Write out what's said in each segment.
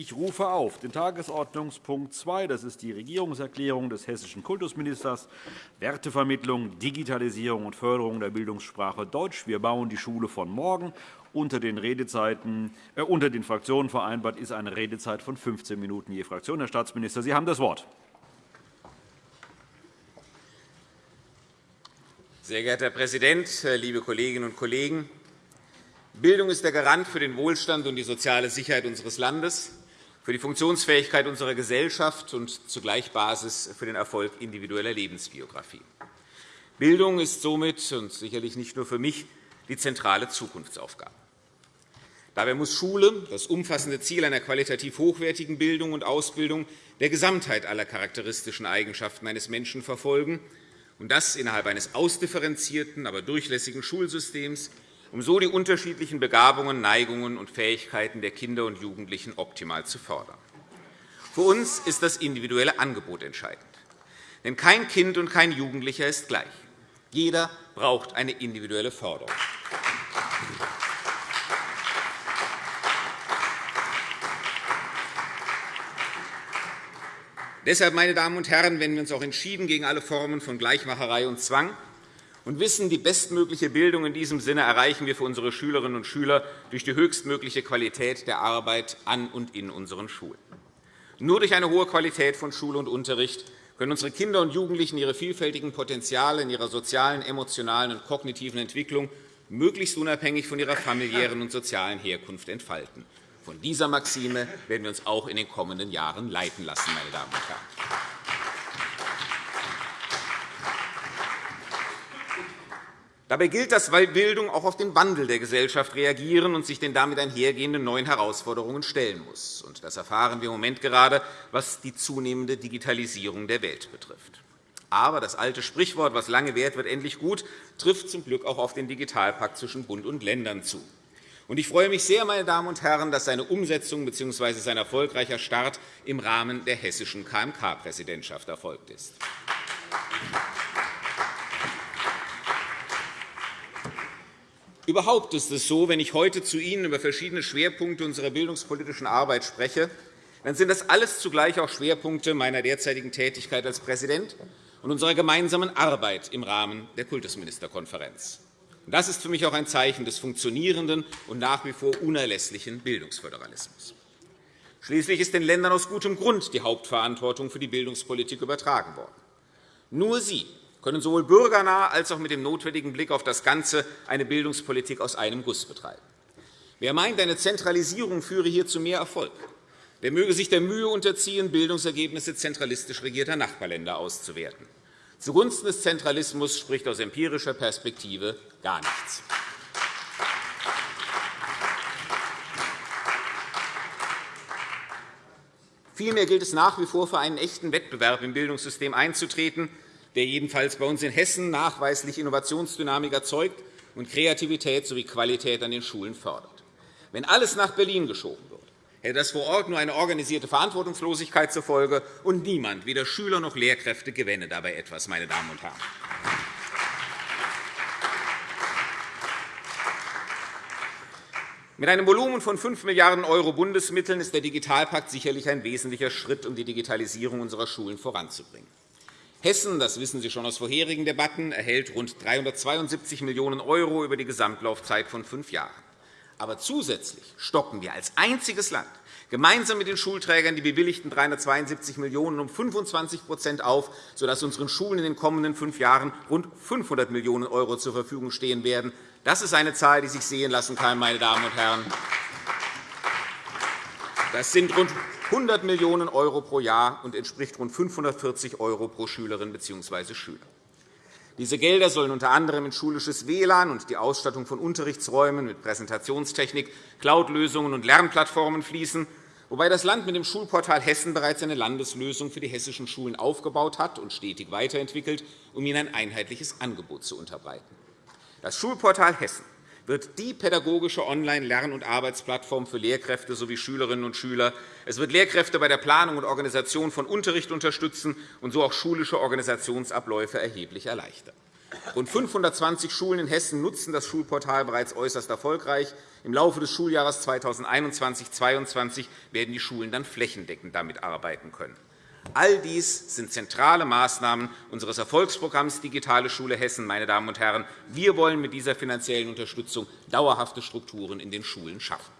Ich rufe auf den Tagesordnungspunkt 2. Das ist die Regierungserklärung des hessischen Kultusministers Wertevermittlung, Digitalisierung und Förderung der Bildungssprache Deutsch. Wir bauen die Schule von morgen. Unter den, Redezeiten, äh, unter den Fraktionen vereinbart ist eine Redezeit von 15 Minuten je Fraktion. Herr Staatsminister, Sie haben das Wort. Sehr geehrter Herr Präsident, äh, liebe Kolleginnen und Kollegen! Bildung ist der Garant für den Wohlstand und die soziale Sicherheit unseres Landes, für die Funktionsfähigkeit unserer Gesellschaft und zugleich Basis für den Erfolg individueller Lebensbiografie. Bildung ist somit und sicherlich nicht nur für mich die zentrale Zukunftsaufgabe. Dabei muss Schule das umfassende Ziel einer qualitativ hochwertigen Bildung und Ausbildung der Gesamtheit aller charakteristischen Eigenschaften eines Menschen verfolgen, und das innerhalb eines ausdifferenzierten, aber durchlässigen Schulsystems, um so die unterschiedlichen Begabungen, Neigungen und Fähigkeiten der Kinder und Jugendlichen optimal zu fördern. Für uns ist das individuelle Angebot entscheidend. Denn kein Kind und kein Jugendlicher ist gleich. Jeder braucht eine individuelle Förderung. Deshalb, meine Damen und Herren, wenden wir uns auch entschieden gegen alle Formen von Gleichmacherei und Zwang und wissen, die bestmögliche Bildung in diesem Sinne erreichen wir für unsere Schülerinnen und Schüler durch die höchstmögliche Qualität der Arbeit an und in unseren Schulen. Nur durch eine hohe Qualität von Schule und Unterricht können unsere Kinder und Jugendlichen ihre vielfältigen Potenziale in ihrer sozialen, emotionalen und kognitiven Entwicklung möglichst unabhängig von ihrer familiären und sozialen Herkunft entfalten. Von dieser Maxime werden wir uns auch in den kommenden Jahren leiten lassen, meine Damen und Herren. Dabei gilt, dass Bildung auch auf den Wandel der Gesellschaft reagieren und sich den damit einhergehenden neuen Herausforderungen stellen muss. Das erfahren wir im Moment gerade, was die zunehmende Digitalisierung der Welt betrifft. Aber das alte Sprichwort, was lange währt, wird endlich gut, trifft zum Glück auch auf den Digitalpakt zwischen Bund und Ländern zu. Ich freue mich sehr, meine Damen und Herren, dass seine Umsetzung bzw. sein erfolgreicher Start im Rahmen der hessischen KMK-Präsidentschaft erfolgt ist. Überhaupt ist es so, wenn ich heute zu Ihnen über verschiedene Schwerpunkte unserer bildungspolitischen Arbeit spreche, dann sind das alles zugleich auch Schwerpunkte meiner derzeitigen Tätigkeit als Präsident und unserer gemeinsamen Arbeit im Rahmen der Kultusministerkonferenz. Das ist für mich auch ein Zeichen des funktionierenden und nach wie vor unerlässlichen Bildungsföderalismus. Schließlich ist den Ländern aus gutem Grund die Hauptverantwortung für die Bildungspolitik übertragen worden. Nur sie können sowohl bürgernah als auch mit dem notwendigen Blick auf das Ganze eine Bildungspolitik aus einem Guss betreiben. Wer meint, eine Zentralisierung führe hier zu mehr Erfolg, der möge sich der Mühe unterziehen, Bildungsergebnisse zentralistisch regierter Nachbarländer auszuwerten. Zugunsten des Zentralismus spricht aus empirischer Perspektive gar nichts. Vielmehr gilt es nach wie vor, für einen echten Wettbewerb im Bildungssystem einzutreten, der jedenfalls bei uns in Hessen nachweislich Innovationsdynamik erzeugt und Kreativität sowie Qualität an den Schulen fördert. Wenn alles nach Berlin geschoben wird, hätte das vor Ort nur eine organisierte Verantwortungslosigkeit zur Folge, und niemand, weder Schüler noch Lehrkräfte, gewänne dabei etwas. Meine Damen und Herren. Mit einem Volumen von 5 Milliarden € Bundesmitteln ist der Digitalpakt sicherlich ein wesentlicher Schritt, um die Digitalisierung unserer Schulen voranzubringen. Hessen, das wissen Sie schon aus vorherigen Debatten, erhält rund 372 Millionen € über die Gesamtlaufzeit von fünf Jahren. Aber zusätzlich stocken wir als einziges Land gemeinsam mit den Schulträgern die bewilligten 372 Millionen € um 25% auf, sodass unseren Schulen in den kommenden fünf Jahren rund 500 Millionen € zur Verfügung stehen werden. Das ist eine Zahl, die sich sehen lassen kann, meine Damen und Herren. Das sind rund 100 Millionen € pro Jahr und entspricht rund 540 € pro Schülerin bzw. Schüler. Diese Gelder sollen unter anderem in schulisches WLAN und die Ausstattung von Unterrichtsräumen mit Präsentationstechnik, Cloud-Lösungen und Lernplattformen fließen, wobei das Land mit dem Schulportal Hessen bereits eine Landeslösung für die hessischen Schulen aufgebaut hat und stetig weiterentwickelt, um ihnen ein einheitliches Angebot zu unterbreiten. Das Schulportal Hessen wird die pädagogische Online-Lern- und Arbeitsplattform für Lehrkräfte sowie Schülerinnen und Schüler. Es wird Lehrkräfte bei der Planung und Organisation von Unterricht unterstützen und so auch schulische Organisationsabläufe erheblich erleichtern. Rund 520 Schulen in Hessen nutzen das Schulportal bereits äußerst erfolgreich. Im Laufe des Schuljahres 2021-2022 werden die Schulen dann flächendeckend damit arbeiten können. All dies sind zentrale Maßnahmen unseres Erfolgsprogramms Digitale Schule Hessen. Meine Damen und Herren. Wir wollen mit dieser finanziellen Unterstützung dauerhafte Strukturen in den Schulen schaffen.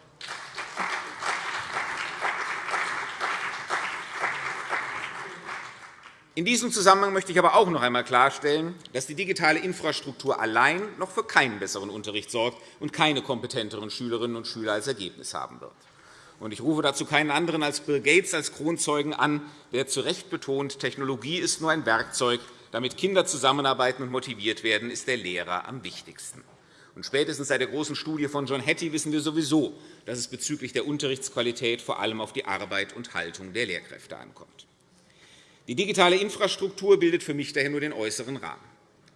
In diesem Zusammenhang möchte ich aber auch noch einmal klarstellen, dass die digitale Infrastruktur allein noch für keinen besseren Unterricht sorgt und keine kompetenteren Schülerinnen und Schüler als Ergebnis haben wird. Ich rufe dazu keinen anderen als Bill Gates als Kronzeugen an, der zu Recht betont, Technologie ist nur ein Werkzeug. Damit Kinder zusammenarbeiten und motiviert werden, ist der Lehrer am wichtigsten. Und spätestens seit der großen Studie von John Hattie wissen wir sowieso, dass es bezüglich der Unterrichtsqualität vor allem auf die Arbeit und Haltung der Lehrkräfte ankommt. Die digitale Infrastruktur bildet für mich daher nur den äußeren Rahmen.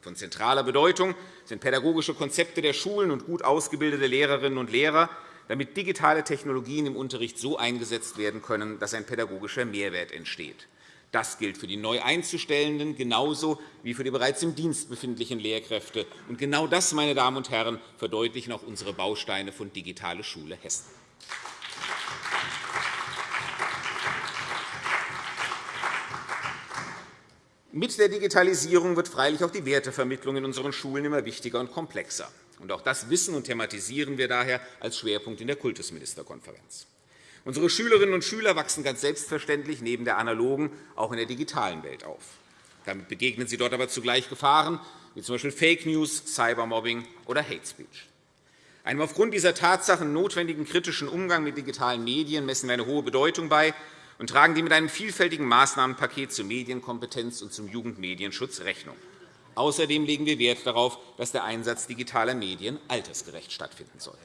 Von zentraler Bedeutung sind pädagogische Konzepte der Schulen und gut ausgebildete Lehrerinnen und Lehrer, damit digitale Technologien im Unterricht so eingesetzt werden können, dass ein pädagogischer Mehrwert entsteht. Das gilt für die neu Einzustellenden genauso wie für die bereits im Dienst befindlichen Lehrkräfte. Und genau das, meine Damen und Herren, verdeutlichen auch unsere Bausteine von Digitale Schule Hessen. Mit der Digitalisierung wird freilich auch die Wertevermittlung in unseren Schulen immer wichtiger und komplexer. Auch das wissen und thematisieren wir daher als Schwerpunkt in der Kultusministerkonferenz. Unsere Schülerinnen und Schüler wachsen ganz selbstverständlich neben der analogen auch in der digitalen Welt auf. Damit begegnen sie dort aber zugleich Gefahren, wie z. B. Fake News, Cybermobbing oder Hate Speech. Einem aufgrund dieser Tatsachen notwendigen kritischen Umgang mit digitalen Medien messen wir eine hohe Bedeutung bei und tragen die mit einem vielfältigen Maßnahmenpaket zur Medienkompetenz und zum Jugendmedienschutz Rechnung. Außerdem legen wir Wert darauf, dass der Einsatz digitaler Medien altersgerecht stattfinden soll.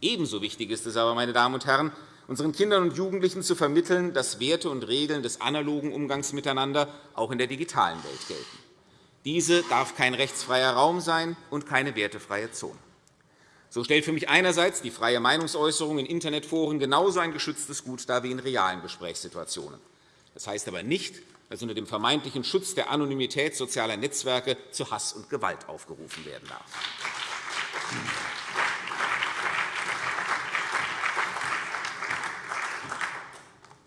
Ebenso wichtig ist es aber, meine Damen und Herren, unseren Kindern und Jugendlichen zu vermitteln, dass Werte und Regeln des analogen Umgangs miteinander auch in der digitalen Welt gelten. Diese darf kein rechtsfreier Raum sein und keine wertefreie Zone. So stellt für mich einerseits die freie Meinungsäußerung in Internetforen genauso ein geschütztes Gut dar wie in realen Gesprächssituationen. Das heißt aber nicht, dass unter dem vermeintlichen Schutz der Anonymität sozialer Netzwerke zu Hass und Gewalt aufgerufen werden darf.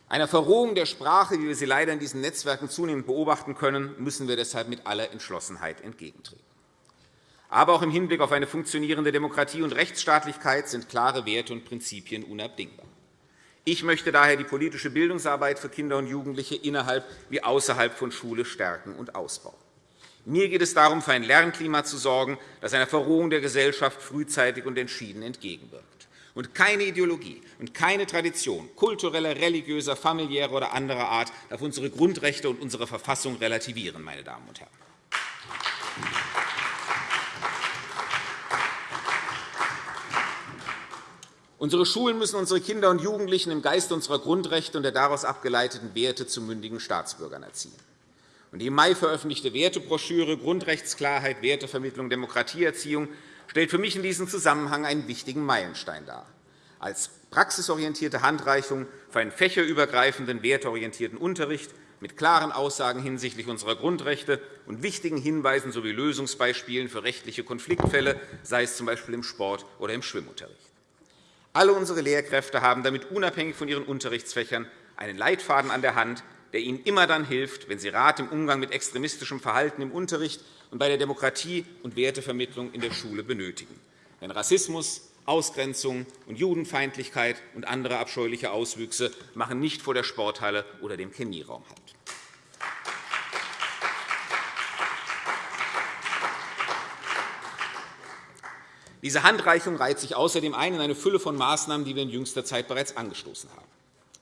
Einer Verrohung der Sprache, wie wir sie leider in diesen Netzwerken zunehmend beobachten können, müssen wir deshalb mit aller Entschlossenheit entgegentreten. Aber auch im Hinblick auf eine funktionierende Demokratie und Rechtsstaatlichkeit sind klare Werte und Prinzipien unabdingbar. Ich möchte daher die politische Bildungsarbeit für Kinder und Jugendliche innerhalb wie außerhalb von Schule stärken und ausbauen. Mir geht es darum, für ein Lernklima zu sorgen, das einer Verrohung der Gesellschaft frühzeitig und entschieden entgegenwirkt. Und keine Ideologie und keine Tradition kultureller, religiöser, familiärer oder anderer Art darf unsere Grundrechte und unsere Verfassung relativieren. Meine Damen und Herren. Unsere Schulen müssen unsere Kinder und Jugendlichen im Geiste unserer Grundrechte und der daraus abgeleiteten Werte zu mündigen Staatsbürgern erziehen. Die im Mai veröffentlichte Wertebroschüre Grundrechtsklarheit, Wertevermittlung, Demokratieerziehung stellt für mich in diesem Zusammenhang einen wichtigen Meilenstein dar. Als praxisorientierte Handreichung für einen fächerübergreifenden, werteorientierten Unterricht mit klaren Aussagen hinsichtlich unserer Grundrechte und wichtigen Hinweisen sowie Lösungsbeispielen für rechtliche Konfliktfälle, sei es z. B. im Sport- oder im Schwimmunterricht. Alle unsere Lehrkräfte haben damit unabhängig von ihren Unterrichtsfächern einen Leitfaden an der Hand, der ihnen immer dann hilft, wenn sie Rat im Umgang mit extremistischem Verhalten im Unterricht und bei der Demokratie- und Wertevermittlung in der Schule benötigen. Denn Rassismus, Ausgrenzung und Judenfeindlichkeit und andere abscheuliche Auswüchse machen nicht vor der Sporthalle oder dem Chemieraum Halt. Diese Handreichung reiht sich außerdem ein in eine Fülle von Maßnahmen, die wir in jüngster Zeit bereits angestoßen haben.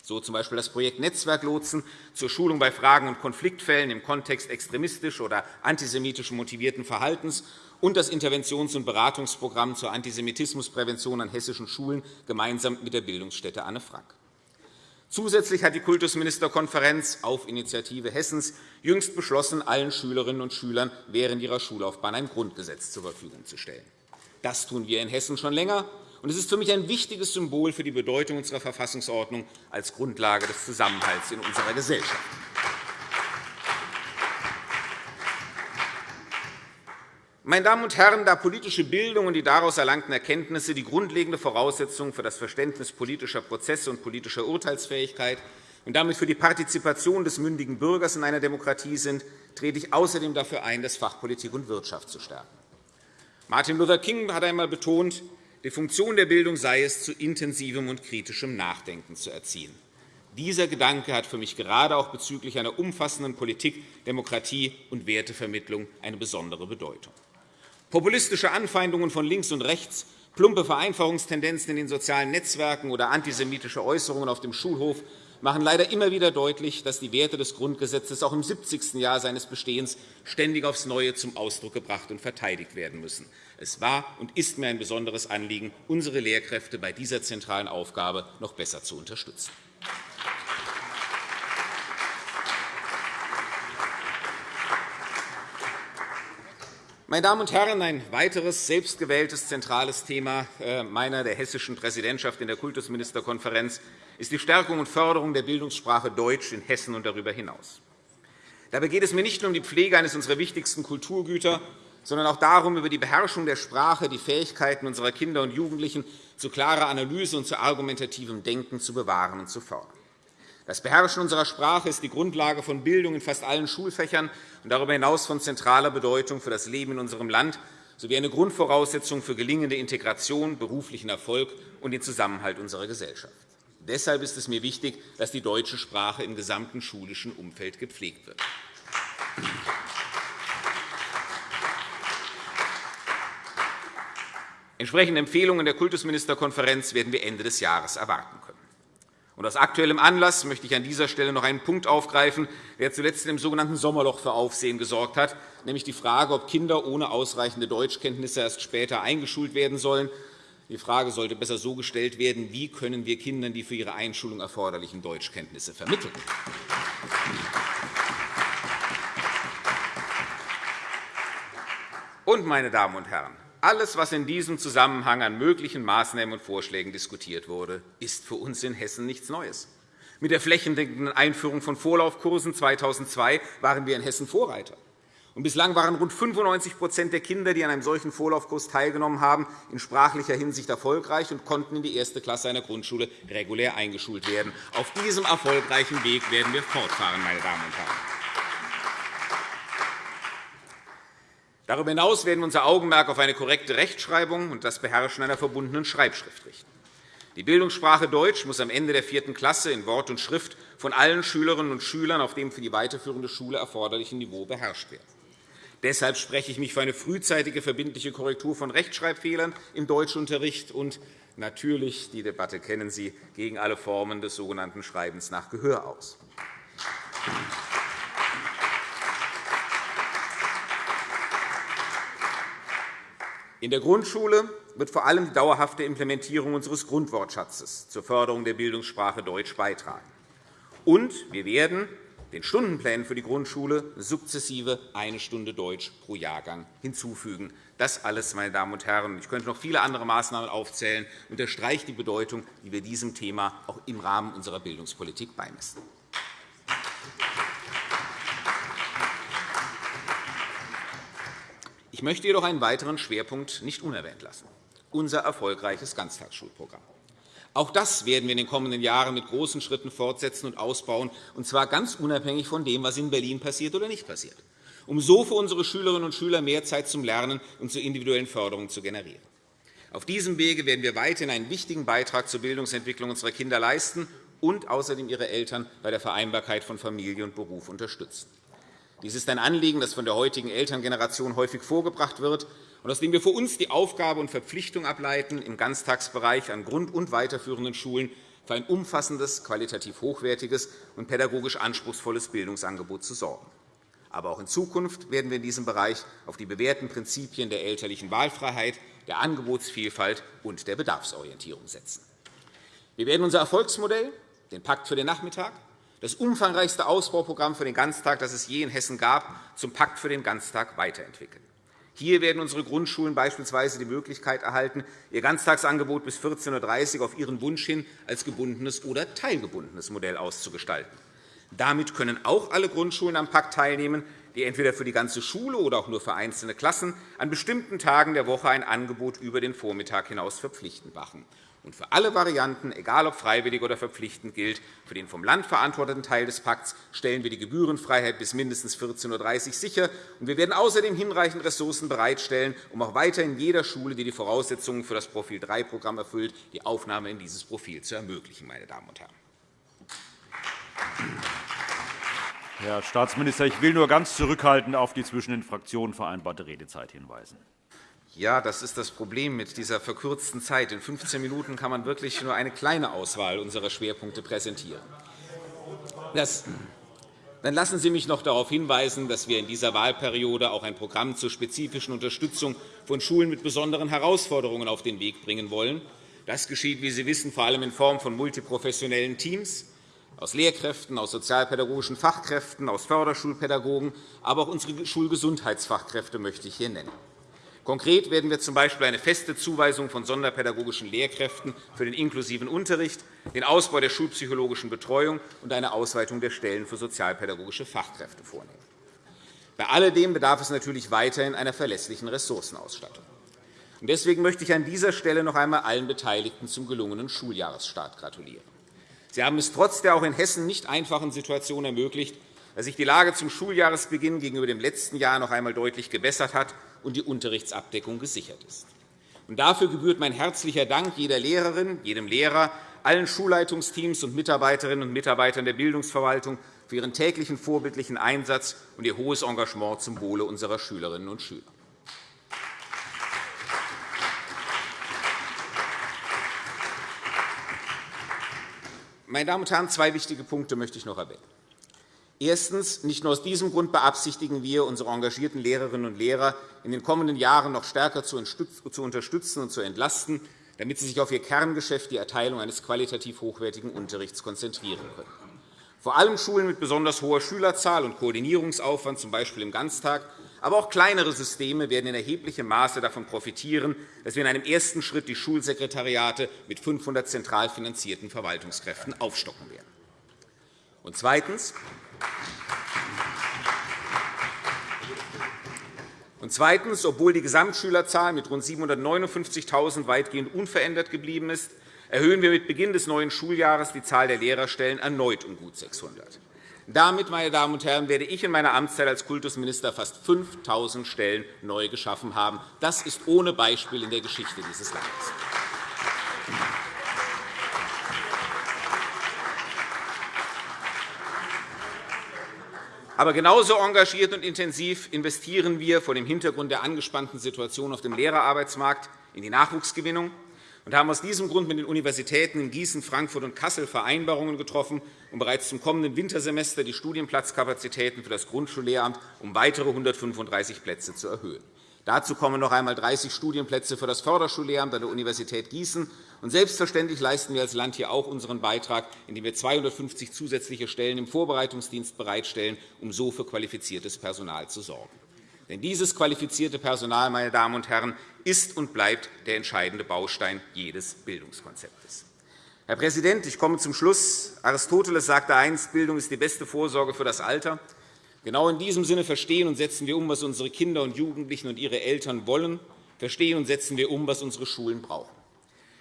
So z. B. das Projekt Netzwerklotsen zur Schulung bei Fragen und Konfliktfällen im Kontext extremistisch oder antisemitisch motivierten Verhaltens und das Interventions- und Beratungsprogramm zur Antisemitismusprävention an hessischen Schulen gemeinsam mit der Bildungsstätte Anne Frank. Zusätzlich hat die Kultusministerkonferenz auf Initiative Hessens jüngst beschlossen, allen Schülerinnen und Schülern während ihrer Schullaufbahn ein Grundgesetz zur Verfügung zu stellen. Das tun wir in Hessen schon länger. Und es ist für mich ein wichtiges Symbol für die Bedeutung unserer Verfassungsordnung als Grundlage des Zusammenhalts in unserer Gesellschaft. Meine Damen und Herren, da politische Bildung und die daraus erlangten Erkenntnisse die grundlegende Voraussetzung für das Verständnis politischer Prozesse und politischer Urteilsfähigkeit und damit für die Partizipation des mündigen Bürgers in einer Demokratie sind, trete ich außerdem dafür ein, das Fach Politik und Wirtschaft zu stärken. Martin Luther King hat einmal betont, die Funktion der Bildung sei es, zu intensivem und kritischem Nachdenken zu erziehen. Dieser Gedanke hat für mich gerade auch bezüglich einer umfassenden Politik, Demokratie und Wertevermittlung eine besondere Bedeutung. Populistische Anfeindungen von links und rechts, plumpe Vereinfachungstendenzen in den sozialen Netzwerken oder antisemitische Äußerungen auf dem Schulhof machen leider immer wieder deutlich, dass die Werte des Grundgesetzes auch im 70. Jahr seines Bestehens ständig aufs Neue zum Ausdruck gebracht und verteidigt werden müssen. Es war und ist mir ein besonderes Anliegen, unsere Lehrkräfte bei dieser zentralen Aufgabe noch besser zu unterstützen. Meine Damen und Herren, ein weiteres selbstgewähltes zentrales Thema äh, meiner der hessischen Präsidentschaft in der Kultusministerkonferenz ist die Stärkung und Förderung der Bildungssprache Deutsch in Hessen und darüber hinaus. Dabei geht es mir nicht nur um die Pflege eines unserer wichtigsten Kulturgüter, sondern auch darum, über die Beherrschung der Sprache die Fähigkeiten unserer Kinder und Jugendlichen zu klarer Analyse und zu argumentativem Denken zu bewahren und zu fördern. Das Beherrschen unserer Sprache ist die Grundlage von Bildung in fast allen Schulfächern und darüber hinaus von zentraler Bedeutung für das Leben in unserem Land sowie eine Grundvoraussetzung für gelingende Integration, beruflichen Erfolg und den Zusammenhalt unserer Gesellschaft. Deshalb ist es mir wichtig, dass die deutsche Sprache im gesamten schulischen Umfeld gepflegt wird. Entsprechende Empfehlungen der Kultusministerkonferenz werden wir Ende des Jahres erwarten können. Und aus aktuellem Anlass möchte ich an dieser Stelle noch einen Punkt aufgreifen, der zuletzt im sogenannten Sommerloch für Aufsehen gesorgt hat, nämlich die Frage, ob Kinder ohne ausreichende Deutschkenntnisse erst später eingeschult werden sollen. Die Frage sollte besser so gestellt werden, wie können wir Kindern die für ihre Einschulung erforderlichen Deutschkenntnisse vermitteln. Und, meine Damen und Herren, alles, was in diesem Zusammenhang an möglichen Maßnahmen und Vorschlägen diskutiert wurde, ist für uns in Hessen nichts Neues. Mit der flächendeckenden Einführung von Vorlaufkursen 2002 waren wir in Hessen Vorreiter. Bislang waren rund 95% der Kinder, die an einem solchen Vorlaufkurs teilgenommen haben, in sprachlicher Hinsicht erfolgreich und konnten in die erste Klasse einer Grundschule regulär eingeschult werden. Auf diesem erfolgreichen Weg werden wir fortfahren, meine Damen und Herren. Darüber hinaus werden wir unser Augenmerk auf eine korrekte Rechtschreibung und das Beherrschen einer verbundenen Schreibschrift richten. Die Bildungssprache Deutsch muss am Ende der vierten Klasse in Wort und Schrift von allen Schülerinnen und Schülern auf dem für die weiterführende Schule erforderlichen Niveau beherrscht werden. Deshalb spreche ich mich für eine frühzeitige verbindliche Korrektur von Rechtschreibfehlern im Deutschunterricht und natürlich, die Debatte kennen Sie, gegen alle Formen des sogenannten Schreibens nach Gehör aus. In der Grundschule wird vor allem die dauerhafte Implementierung unseres Grundwortschatzes zur Förderung der Bildungssprache Deutsch beitragen. Und wir werden den Stundenplänen für die Grundschule sukzessive eine Stunde Deutsch pro Jahrgang hinzufügen. Das alles, meine Damen und Herren, ich könnte noch viele andere Maßnahmen aufzählen, unterstreicht die Bedeutung, die wir diesem Thema auch im Rahmen unserer Bildungspolitik beimessen. Ich möchte jedoch einen weiteren Schwerpunkt nicht unerwähnt lassen, unser erfolgreiches Ganztagsschulprogramm. Auch das werden wir in den kommenden Jahren mit großen Schritten fortsetzen und ausbauen, und zwar ganz unabhängig von dem, was in Berlin passiert oder nicht passiert, um so für unsere Schülerinnen und Schüler mehr Zeit zum Lernen und zur individuellen Förderung zu generieren. Auf diesem Wege werden wir weiterhin einen wichtigen Beitrag zur Bildungsentwicklung unserer Kinder leisten und außerdem ihre Eltern bei der Vereinbarkeit von Familie und Beruf unterstützen. Dies ist ein Anliegen, das von der heutigen Elterngeneration häufig vorgebracht wird und aus dem wir für uns die Aufgabe und Verpflichtung ableiten, im Ganztagsbereich an grund- und weiterführenden Schulen für ein umfassendes, qualitativ hochwertiges und pädagogisch anspruchsvolles Bildungsangebot zu sorgen. Aber auch in Zukunft werden wir in diesem Bereich auf die bewährten Prinzipien der elterlichen Wahlfreiheit, der Angebotsvielfalt und der Bedarfsorientierung setzen. Wir werden unser Erfolgsmodell, den Pakt für den Nachmittag, das umfangreichste Ausbauprogramm für den Ganztag, das es je in Hessen gab, zum Pakt für den Ganztag weiterentwickeln. Hier werden unsere Grundschulen beispielsweise die Möglichkeit erhalten, ihr Ganztagsangebot bis 14.30 Uhr auf ihren Wunsch hin als gebundenes oder teilgebundenes Modell auszugestalten. Damit können auch alle Grundschulen am Pakt teilnehmen, die entweder für die ganze Schule oder auch nur für einzelne Klassen an bestimmten Tagen der Woche ein Angebot über den Vormittag hinaus verpflichtend machen. Und für alle Varianten, egal ob freiwillig oder verpflichtend, gilt, für den vom Land verantworteten Teil des Pakts stellen wir die Gebührenfreiheit bis mindestens 14.30 Uhr sicher. Und wir werden außerdem hinreichend Ressourcen bereitstellen, um auch weiterhin jeder Schule, die die Voraussetzungen für das Profil 3-Programm erfüllt, die Aufnahme in dieses Profil zu ermöglichen. Meine Damen und Herren. Herr Staatsminister, ich will nur ganz zurückhaltend auf die zwischen den Fraktionen vereinbarte Redezeit hinweisen. Ja, das ist das Problem mit dieser verkürzten Zeit. In 15 Minuten kann man wirklich nur eine kleine Auswahl unserer Schwerpunkte präsentieren. Das dann lassen Sie mich noch darauf hinweisen, dass wir in dieser Wahlperiode auch ein Programm zur spezifischen Unterstützung von Schulen mit besonderen Herausforderungen auf den Weg bringen wollen. Das geschieht, wie Sie wissen, vor allem in Form von multiprofessionellen Teams aus Lehrkräften, aus sozialpädagogischen Fachkräften, aus Förderschulpädagogen, aber auch unsere Schulgesundheitsfachkräfte möchte ich hier nennen. Konkret werden wir z. B. eine feste Zuweisung von sonderpädagogischen Lehrkräften für den inklusiven Unterricht, den Ausbau der schulpsychologischen Betreuung und eine Ausweitung der Stellen für sozialpädagogische Fachkräfte vornehmen. Bei alledem bedarf es natürlich weiterhin einer verlässlichen Ressourcenausstattung. Deswegen möchte ich an dieser Stelle noch einmal allen Beteiligten zum gelungenen Schuljahresstart gratulieren. Sie haben es trotz der auch in Hessen nicht einfachen Situation ermöglicht, dass sich die Lage zum Schuljahresbeginn gegenüber dem letzten Jahr noch einmal deutlich gebessert hat und die Unterrichtsabdeckung gesichert ist. dafür gebührt mein herzlicher Dank jeder Lehrerin, jedem Lehrer, allen Schulleitungsteams und Mitarbeiterinnen und Mitarbeitern der Bildungsverwaltung für ihren täglichen vorbildlichen Einsatz und ihr hohes Engagement zum Wohle unserer Schülerinnen und Schüler. Meine Damen und Herren, zwei wichtige Punkte möchte ich noch erwähnen. Erstens. Nicht nur aus diesem Grund beabsichtigen wir, unsere engagierten Lehrerinnen und Lehrer in den kommenden Jahren noch stärker zu unterstützen und zu entlasten, damit sie sich auf ihr Kerngeschäft, die Erteilung eines qualitativ hochwertigen Unterrichts, konzentrieren können. Vor allem Schulen mit besonders hoher Schülerzahl und Koordinierungsaufwand, z. B. im Ganztag, aber auch kleinere Systeme werden in erheblichem Maße davon profitieren, dass wir in einem ersten Schritt die Schulsekretariate mit 500 zentral finanzierten Verwaltungskräften aufstocken werden. Und zweitens. Und zweitens. Obwohl die Gesamtschülerzahl mit rund 759.000 weitgehend unverändert geblieben ist, erhöhen wir mit Beginn des neuen Schuljahres die Zahl der Lehrerstellen erneut um gut 600. Damit, meine Damen und Herren, werde ich in meiner Amtszeit als Kultusminister fast 5.000 Stellen neu geschaffen haben. Das ist ohne Beispiel in der Geschichte dieses Landes. Aber genauso engagiert und intensiv investieren wir vor dem Hintergrund der angespannten Situation auf dem Lehrerarbeitsmarkt in die Nachwuchsgewinnung und haben aus diesem Grund mit den Universitäten in Gießen, Frankfurt und Kassel Vereinbarungen getroffen, um bereits zum kommenden Wintersemester die Studienplatzkapazitäten für das Grundschullehramt um weitere 135 Plätze zu erhöhen. Dazu kommen noch einmal 30 Studienplätze für das Förderschullehramt an der Universität Gießen. Und selbstverständlich leisten wir als Land hier auch unseren Beitrag, indem wir 250 zusätzliche Stellen im Vorbereitungsdienst bereitstellen, um so für qualifiziertes Personal zu sorgen. Denn dieses qualifizierte Personal, meine Damen und Herren, ist und bleibt der entscheidende Baustein jedes Bildungskonzeptes. Herr Präsident, ich komme zum Schluss. Aristoteles sagte einst, Bildung ist die beste Vorsorge für das Alter. Genau in diesem Sinne verstehen und setzen wir um, was unsere Kinder und Jugendlichen und ihre Eltern wollen. Verstehen und setzen wir um, was unsere Schulen brauchen.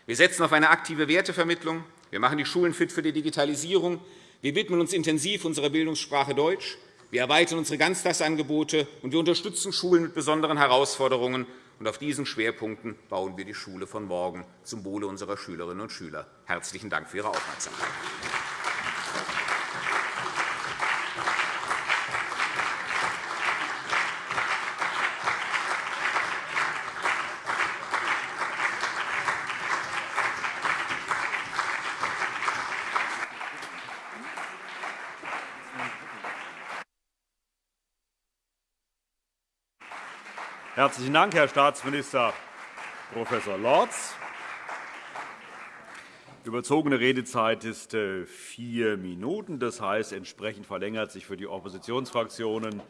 Wir setzen auf eine aktive Wertevermittlung. Wir machen die Schulen fit für die Digitalisierung. Wir widmen uns intensiv unserer Bildungssprache Deutsch. Wir erweitern unsere Ganztagsangebote, und wir unterstützen Schulen mit besonderen Herausforderungen. Und auf diesen Schwerpunkten bauen wir die Schule von morgen zum Wohle unserer Schülerinnen und Schüler. Herzlichen Dank für Ihre Aufmerksamkeit. Herzlichen Dank, Herr Staatsminister Prof. Lorz. Überzogene Redezeit ist äh, vier Minuten. Das heißt, entsprechend verlängert sich für die Oppositionsfraktionen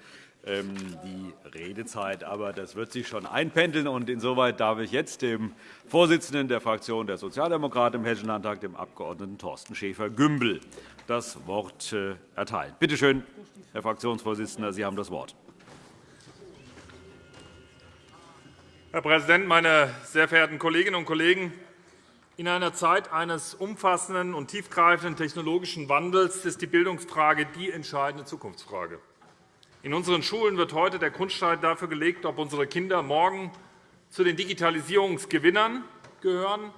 ähm, die Redezeit. Aber das wird sich schon einpendeln. Und insoweit darf ich jetzt dem Vorsitzenden der Fraktion der Sozialdemokraten im Hessischen Landtag, dem Abg. Thorsten Schäfer-Gümbel, das Wort äh, erteilen. Bitte schön, Herr Fraktionsvorsitzender, Sie haben das Wort. Herr Präsident, meine sehr verehrten Kolleginnen und Kollegen! In einer Zeit eines umfassenden und tiefgreifenden technologischen Wandels ist die Bildungsfrage die entscheidende Zukunftsfrage. In unseren Schulen wird heute der Grundstein dafür gelegt, ob unsere Kinder morgen zu den Digitalisierungsgewinnern gehören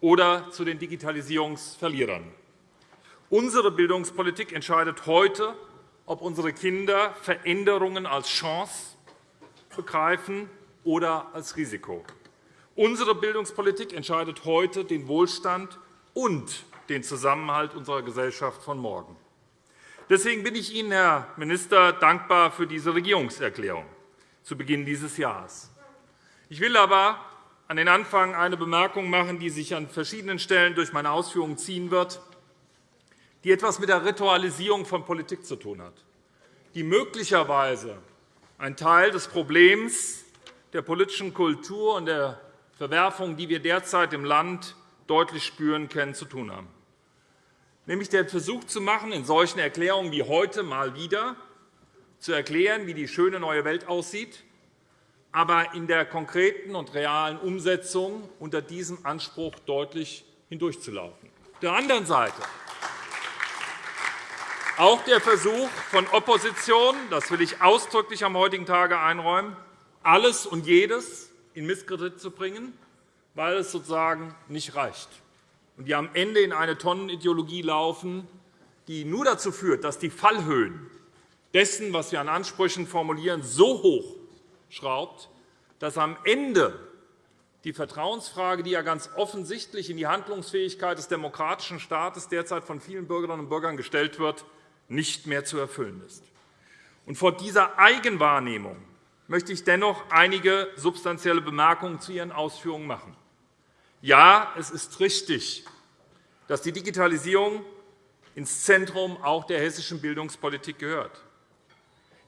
oder zu den Digitalisierungsverlierern. Unsere Bildungspolitik entscheidet heute, ob unsere Kinder Veränderungen als Chance begreifen oder als Risiko. Unsere Bildungspolitik entscheidet heute den Wohlstand und den Zusammenhalt unserer Gesellschaft von morgen. Deswegen bin ich Ihnen, Herr Minister, dankbar für diese Regierungserklärung zu Beginn dieses Jahres. Ich will aber an den Anfang eine Bemerkung machen, die sich an verschiedenen Stellen durch meine Ausführungen ziehen wird, die etwas mit der Ritualisierung von Politik zu tun hat, die möglicherweise ein Teil des Problems der politischen Kultur und der Verwerfungen, die wir derzeit im Land deutlich spüren können, zu tun haben. Nämlich den Versuch zu machen, in solchen Erklärungen wie heute mal wieder zu erklären, wie die schöne neue Welt aussieht, aber in der konkreten und realen Umsetzung unter diesem Anspruch deutlich hindurchzulaufen. Auf der anderen Seite auch der Versuch von Opposition, das will ich ausdrücklich am heutigen Tage einräumen, alles und jedes in Misskredit zu bringen, weil es sozusagen nicht reicht. Und die am Ende in eine Tonnenideologie laufen, die nur dazu führt, dass die Fallhöhen dessen, was wir an Ansprüchen formulieren, so hoch schraubt, dass am Ende die Vertrauensfrage, die ja ganz offensichtlich in die Handlungsfähigkeit des demokratischen Staates derzeit von vielen Bürgerinnen und Bürgern gestellt wird, nicht mehr zu erfüllen ist. Und vor dieser Eigenwahrnehmung möchte ich dennoch einige substanzielle Bemerkungen zu Ihren Ausführungen machen. Ja, es ist richtig, dass die Digitalisierung ins Zentrum auch der hessischen Bildungspolitik gehört.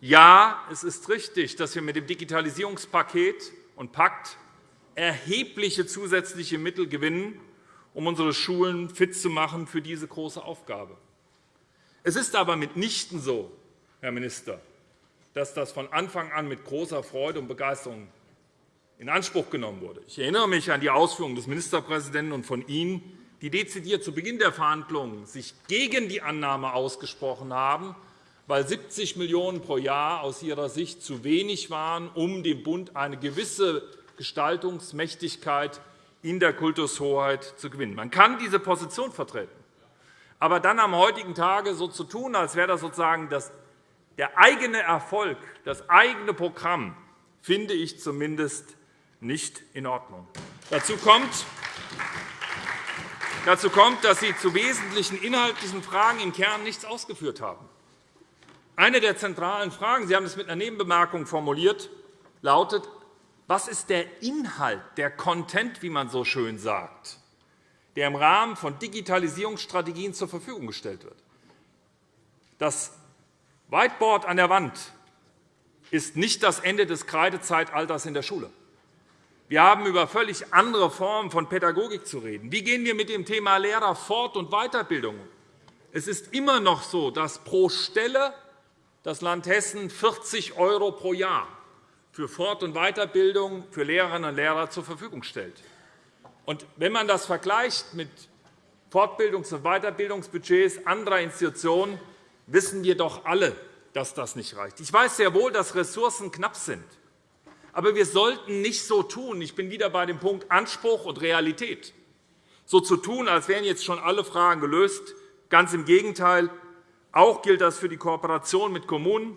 Ja, es ist richtig, dass wir mit dem Digitalisierungspaket und Pakt erhebliche zusätzliche Mittel gewinnen, um unsere Schulen fit zu machen für diese große Aufgabe. Es ist aber mitnichten so, Herr Minister, dass das von Anfang an mit großer Freude und Begeisterung in Anspruch genommen wurde. Ich erinnere mich an die Ausführungen des Ministerpräsidenten und von Ihnen, die dezidiert zu Beginn der Verhandlungen sich gegen die Annahme ausgesprochen haben, weil 70 Millionen € pro Jahr aus Ihrer Sicht zu wenig waren, um dem Bund eine gewisse Gestaltungsmächtigkeit in der Kultushoheit zu gewinnen. Man kann diese Position vertreten. Aber dann am heutigen Tage so zu tun, als wäre das sozusagen das der eigene Erfolg, das eigene Programm finde ich zumindest nicht in Ordnung. Dazu kommt, dass Sie zu wesentlichen inhaltlichen Fragen im Kern nichts ausgeführt haben. Eine der zentralen Fragen, Sie haben es mit einer Nebenbemerkung formuliert, lautet, was ist der Inhalt, der Content, wie man so schön sagt, der im Rahmen von Digitalisierungsstrategien zur Verfügung gestellt wird? Das Whiteboard an der Wand ist nicht das Ende des Kreidezeitalters in der Schule. Wir haben über völlig andere Formen von Pädagogik zu reden. Wie gehen wir mit dem Thema Lehrer Fort- und Weiterbildung um? Es ist immer noch so, dass pro Stelle das Land Hessen 40 € pro Jahr für Fort- und Weiterbildung für Lehrerinnen und Lehrer zur Verfügung stellt. Und wenn man das vergleicht mit Fortbildungs- und Weiterbildungsbudgets anderer Institutionen, wissen wir doch alle, dass das nicht reicht. Ich weiß sehr wohl, dass Ressourcen knapp sind. Aber wir sollten nicht so tun, ich bin wieder bei dem Punkt Anspruch und Realität, so zu tun, als wären jetzt schon alle Fragen gelöst. Ganz im Gegenteil. Auch gilt das für die Kooperation mit Kommunen.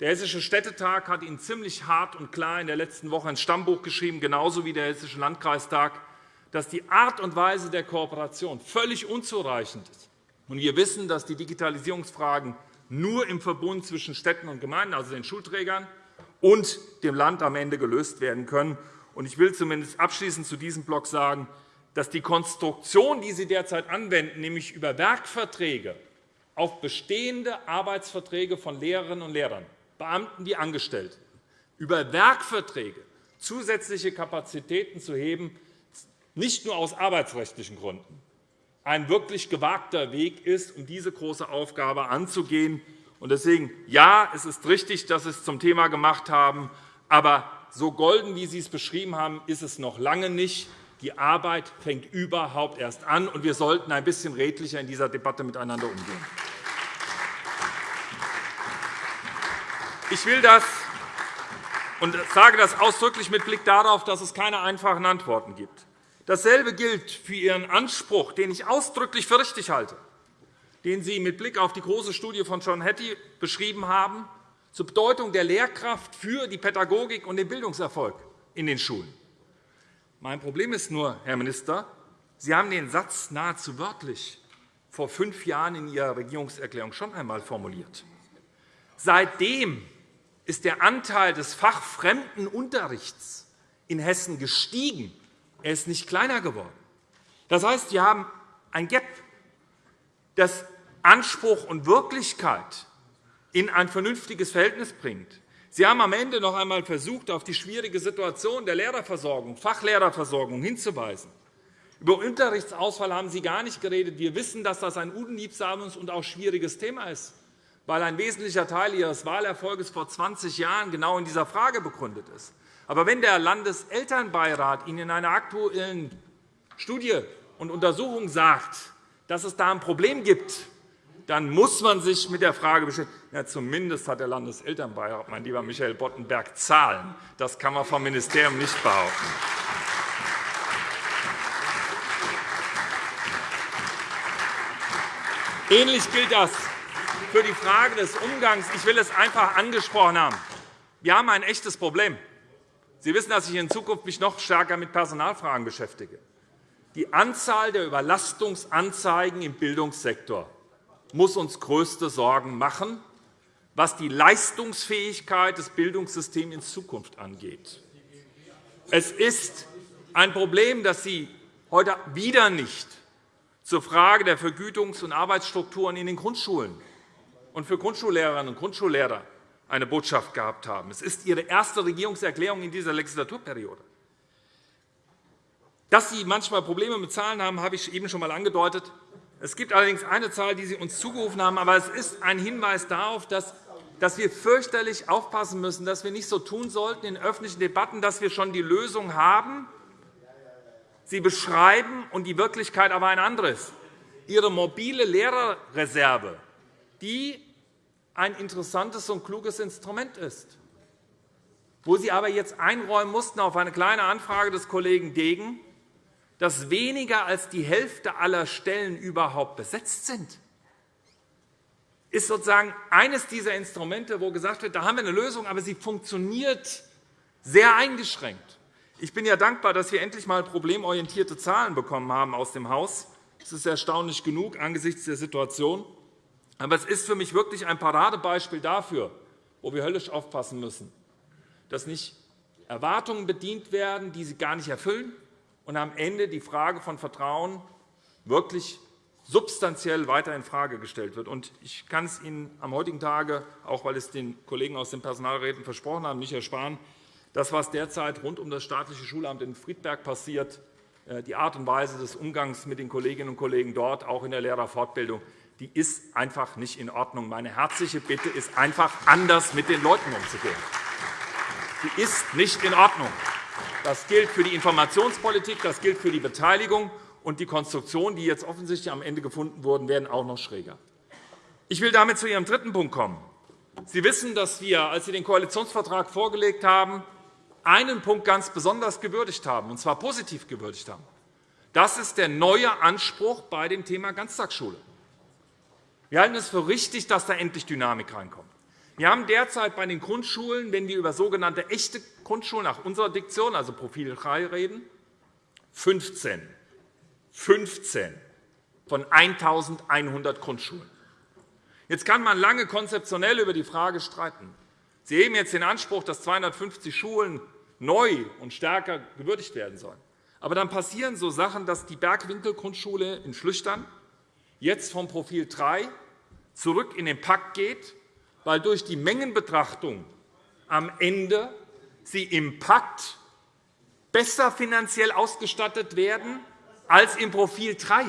Der Hessische Städtetag hat Ihnen ziemlich hart und klar in der letzten Woche ins Stammbuch geschrieben, genauso wie der Hessische Landkreistag, dass die Art und Weise der Kooperation völlig unzureichend ist. Und wir wissen, dass die Digitalisierungsfragen nur im Verbund zwischen Städten und Gemeinden, also den Schulträgern, und dem Land am Ende gelöst werden können. Ich will zumindest abschließend zu diesem Block sagen, dass die Konstruktion, die Sie derzeit anwenden, nämlich über Werkverträge auf bestehende Arbeitsverträge von Lehrerinnen und Lehrern, Beamten wie Angestellten, über Werkverträge zusätzliche Kapazitäten zu heben, nicht nur aus arbeitsrechtlichen Gründen, ein wirklich gewagter Weg ist, um diese große Aufgabe anzugehen. Deswegen, ja, es ist richtig, dass Sie es zum Thema gemacht haben, aber so golden, wie Sie es beschrieben haben, ist es noch lange nicht. Die Arbeit fängt überhaupt erst an, und wir sollten ein bisschen redlicher in dieser Debatte miteinander umgehen. Ich will das und sage das ausdrücklich mit Blick darauf, dass es keine einfachen Antworten gibt. Dasselbe gilt für Ihren Anspruch, den ich ausdrücklich für richtig halte, den Sie mit Blick auf die große Studie von John Hattie beschrieben haben, zur Bedeutung der Lehrkraft für die Pädagogik und den Bildungserfolg in den Schulen. Mein Problem ist nur, Herr Minister, Sie haben den Satz nahezu wörtlich vor fünf Jahren in Ihrer Regierungserklärung schon einmal formuliert. Seitdem ist der Anteil des fachfremden Unterrichts in Hessen gestiegen. Er ist nicht kleiner geworden. Das heißt, wir haben ein Gap, das Anspruch und Wirklichkeit in ein vernünftiges Verhältnis bringt. Sie haben am Ende noch einmal versucht, auf die schwierige Situation der Lehrerversorgung, Fachlehrerversorgung hinzuweisen. Über Unterrichtsausfall haben Sie gar nicht geredet. Wir wissen, dass das ein unliebsames und auch schwieriges Thema ist, weil ein wesentlicher Teil Ihres Wahlerfolges vor 20 Jahren genau in dieser Frage begründet ist. Aber wenn der Landeselternbeirat Ihnen in einer aktuellen Studie und Untersuchung sagt, dass es da ein Problem gibt, dann muss man sich mit der Frage beschäftigen, ja, zumindest hat der Landeselternbeirat, mein lieber Michael Boddenberg, Zahlen. Das kann man vom Ministerium nicht behaupten. Ähnlich gilt das für die Frage des Umgangs. Ich will es einfach angesprochen haben. Wir haben ein echtes Problem. Sie wissen, dass ich mich in Zukunft mich noch stärker mit Personalfragen beschäftige. Die Anzahl der Überlastungsanzeigen im Bildungssektor muss uns größte Sorgen machen, was die Leistungsfähigkeit des Bildungssystems in Zukunft angeht. Es ist ein Problem, dass Sie heute wieder nicht zur Frage der Vergütungs- und Arbeitsstrukturen in den Grundschulen und für Grundschullehrerinnen und Grundschullehrer eine Botschaft gehabt haben. Es ist Ihre erste Regierungserklärung in dieser Legislaturperiode. Dass Sie manchmal Probleme mit Zahlen haben, habe ich eben schon einmal angedeutet. Es gibt allerdings eine Zahl, die Sie uns zugerufen haben, aber es ist ein Hinweis darauf, dass dass wir fürchterlich aufpassen müssen, dass wir nicht so tun sollten in öffentlichen Debatten, dass wir schon die Lösung haben, sie beschreiben und die Wirklichkeit aber ein anderes. Ihre mobile Lehrerreserve, die ein interessantes und kluges Instrument ist, wo Sie aber jetzt einräumen mussten auf eine kleine Anfrage des Kollegen Degen, dass weniger als die Hälfte aller Stellen überhaupt besetzt sind, ist sozusagen eines dieser Instrumente, wo gesagt wird, da haben wir eine Lösung, aber sie funktioniert sehr eingeschränkt. Ich bin ja dankbar, dass wir endlich einmal problemorientierte Zahlen bekommen haben aus dem Haus. Das ist erstaunlich genug angesichts der Situation. Aber es ist für mich wirklich ein Paradebeispiel dafür, wo wir höllisch aufpassen müssen, dass nicht Erwartungen bedient werden, die sie gar nicht erfüllen, und am Ende die Frage von Vertrauen wirklich substanziell weiter infrage gestellt wird. Ich kann es Ihnen am heutigen Tage, auch weil es den Kollegen aus den Personalräten versprochen haben, nicht ersparen, das, was derzeit rund um das staatliche Schulamt in Friedberg passiert, äh, die Art und Weise des Umgangs mit den Kolleginnen und Kollegen dort, auch in der Lehrerfortbildung, die ist einfach nicht in Ordnung. Meine herzliche Bitte ist einfach, anders mit den Leuten umzugehen. Die ist nicht in Ordnung. Das gilt für die Informationspolitik, das gilt für die Beteiligung, und die Konstruktionen, die jetzt offensichtlich am Ende gefunden wurden, werden auch noch schräger. Ich will damit zu Ihrem dritten Punkt kommen. Sie wissen, dass wir, als Sie den Koalitionsvertrag vorgelegt haben, einen Punkt ganz besonders gewürdigt haben, und zwar positiv gewürdigt haben. Das ist der neue Anspruch bei dem Thema Ganztagsschule. Wir halten es für richtig, dass da endlich Dynamik reinkommt. Wir haben derzeit bei den Grundschulen, wenn wir über sogenannte echte Grundschulen nach unserer Diktion, also Profil 3, reden, 15 15 von 1.100 Grundschulen. Jetzt kann man lange konzeptionell über die Frage streiten. Sie heben jetzt den Anspruch, dass 250 Schulen neu und stärker gewürdigt werden sollen. Aber dann passieren so Sachen, dass die Bergwinkel-Grundschule in Schlüchtern jetzt vom Profil 3 zurück in den Pakt geht, weil durch die Mengenbetrachtung am Ende sie im Pakt besser finanziell ausgestattet werden als im Profil 3.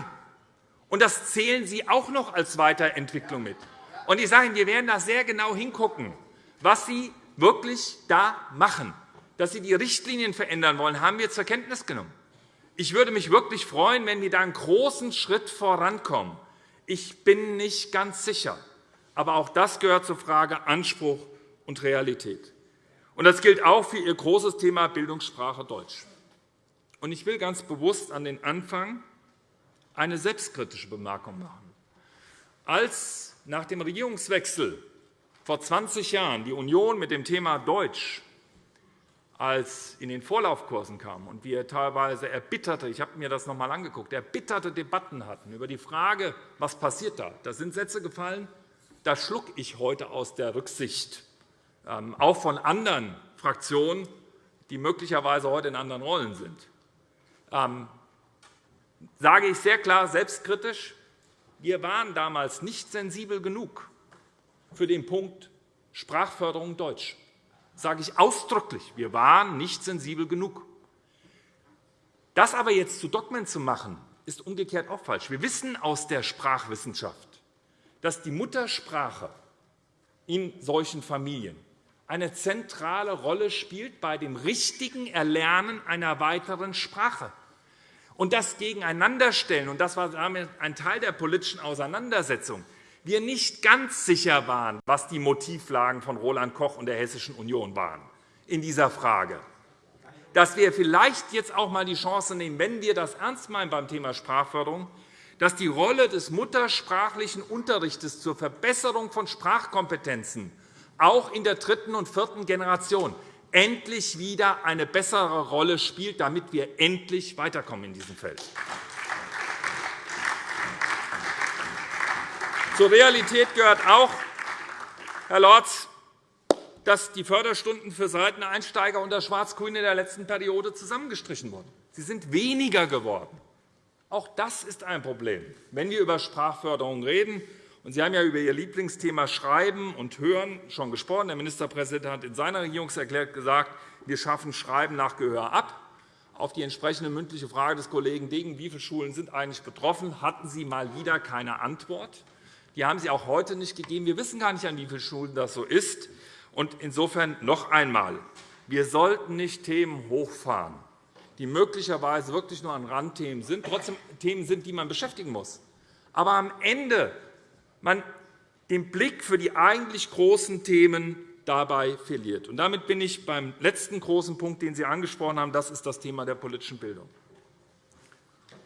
Und das zählen Sie auch noch als Weiterentwicklung mit. Und ich sage Ihnen, wir werden da sehr genau hingucken, was Sie wirklich da machen. dass Sie die Richtlinien verändern wollen, haben wir zur Kenntnis genommen. Ich würde mich wirklich freuen, wenn wir da einen großen Schritt vorankommen. Ich bin nicht ganz sicher. Aber auch das gehört zur Frage Anspruch und Realität. Und das gilt auch für Ihr großes Thema Bildungssprache Deutsch. Und ich will ganz bewusst an den Anfang eine selbstkritische Bemerkung machen. Als nach dem Regierungswechsel vor 20 Jahren die Union mit dem Thema Deutsch als in den Vorlaufkursen kam und wir teilweise erbitterte, ich habe mir das noch einmal angeguckt, erbitterte Debatten hatten über die Frage, was passiert da. Da sind Sätze gefallen, da schlucke ich heute aus der Rücksicht, ähm, auch von anderen Fraktionen, die möglicherweise heute in anderen Rollen sind. Ähm, sage ich sehr klar selbstkritisch, wir waren damals nicht sensibel genug für den Punkt Sprachförderung Deutsch sage ich ausdrücklich. Wir waren nicht sensibel genug. Das aber jetzt zu Dogmen zu machen, ist umgekehrt auch falsch. Wir wissen aus der Sprachwissenschaft, dass die Muttersprache in solchen Familien eine zentrale Rolle spielt bei dem richtigen Erlernen einer weiteren Sprache. Und das Gegeneinanderstellen, und das war ein Teil der politischen Auseinandersetzung, wir nicht ganz sicher waren, was die Motivlagen von Roland Koch und der Hessischen Union waren in dieser Frage, dass wir vielleicht jetzt auch einmal die Chance nehmen, wenn wir das ernst meinen beim Thema Sprachförderung, dass die Rolle des muttersprachlichen Unterrichts zur Verbesserung von Sprachkompetenzen auch in der dritten und vierten Generation endlich wieder eine bessere Rolle spielt, damit wir endlich weiterkommen in diesem Feld. Zur Realität gehört auch, Herr Lorz, dass die Förderstunden für Seiteneinsteiger unter Schwarz-Grün in der letzten Periode zusammengestrichen wurden. Sie sind weniger geworden. Auch das ist ein Problem, wenn wir über Sprachförderung reden. Sie haben ja über Ihr Lieblingsthema Schreiben und Hören schon gesprochen. Der Ministerpräsident hat in seiner Regierungserklärung gesagt, wir schaffen Schreiben nach Gehör ab. Auf die entsprechende mündliche Frage des Kollegen Degen, wie viele Schulen sind eigentlich betroffen, hatten Sie mal wieder keine Antwort. Die haben Sie auch heute nicht gegeben. Wir wissen gar nicht, an wie vielen Schulen das so ist. Insofern noch einmal. Wir sollten nicht Themen hochfahren, die möglicherweise wirklich nur an Randthemen sind, trotzdem Themen sind, die man beschäftigen muss. Aber am Ende man den Blick für die eigentlich großen Themen dabei verliert. Und damit bin ich beim letzten großen Punkt, den Sie angesprochen haben. Das ist das Thema der politischen Bildung.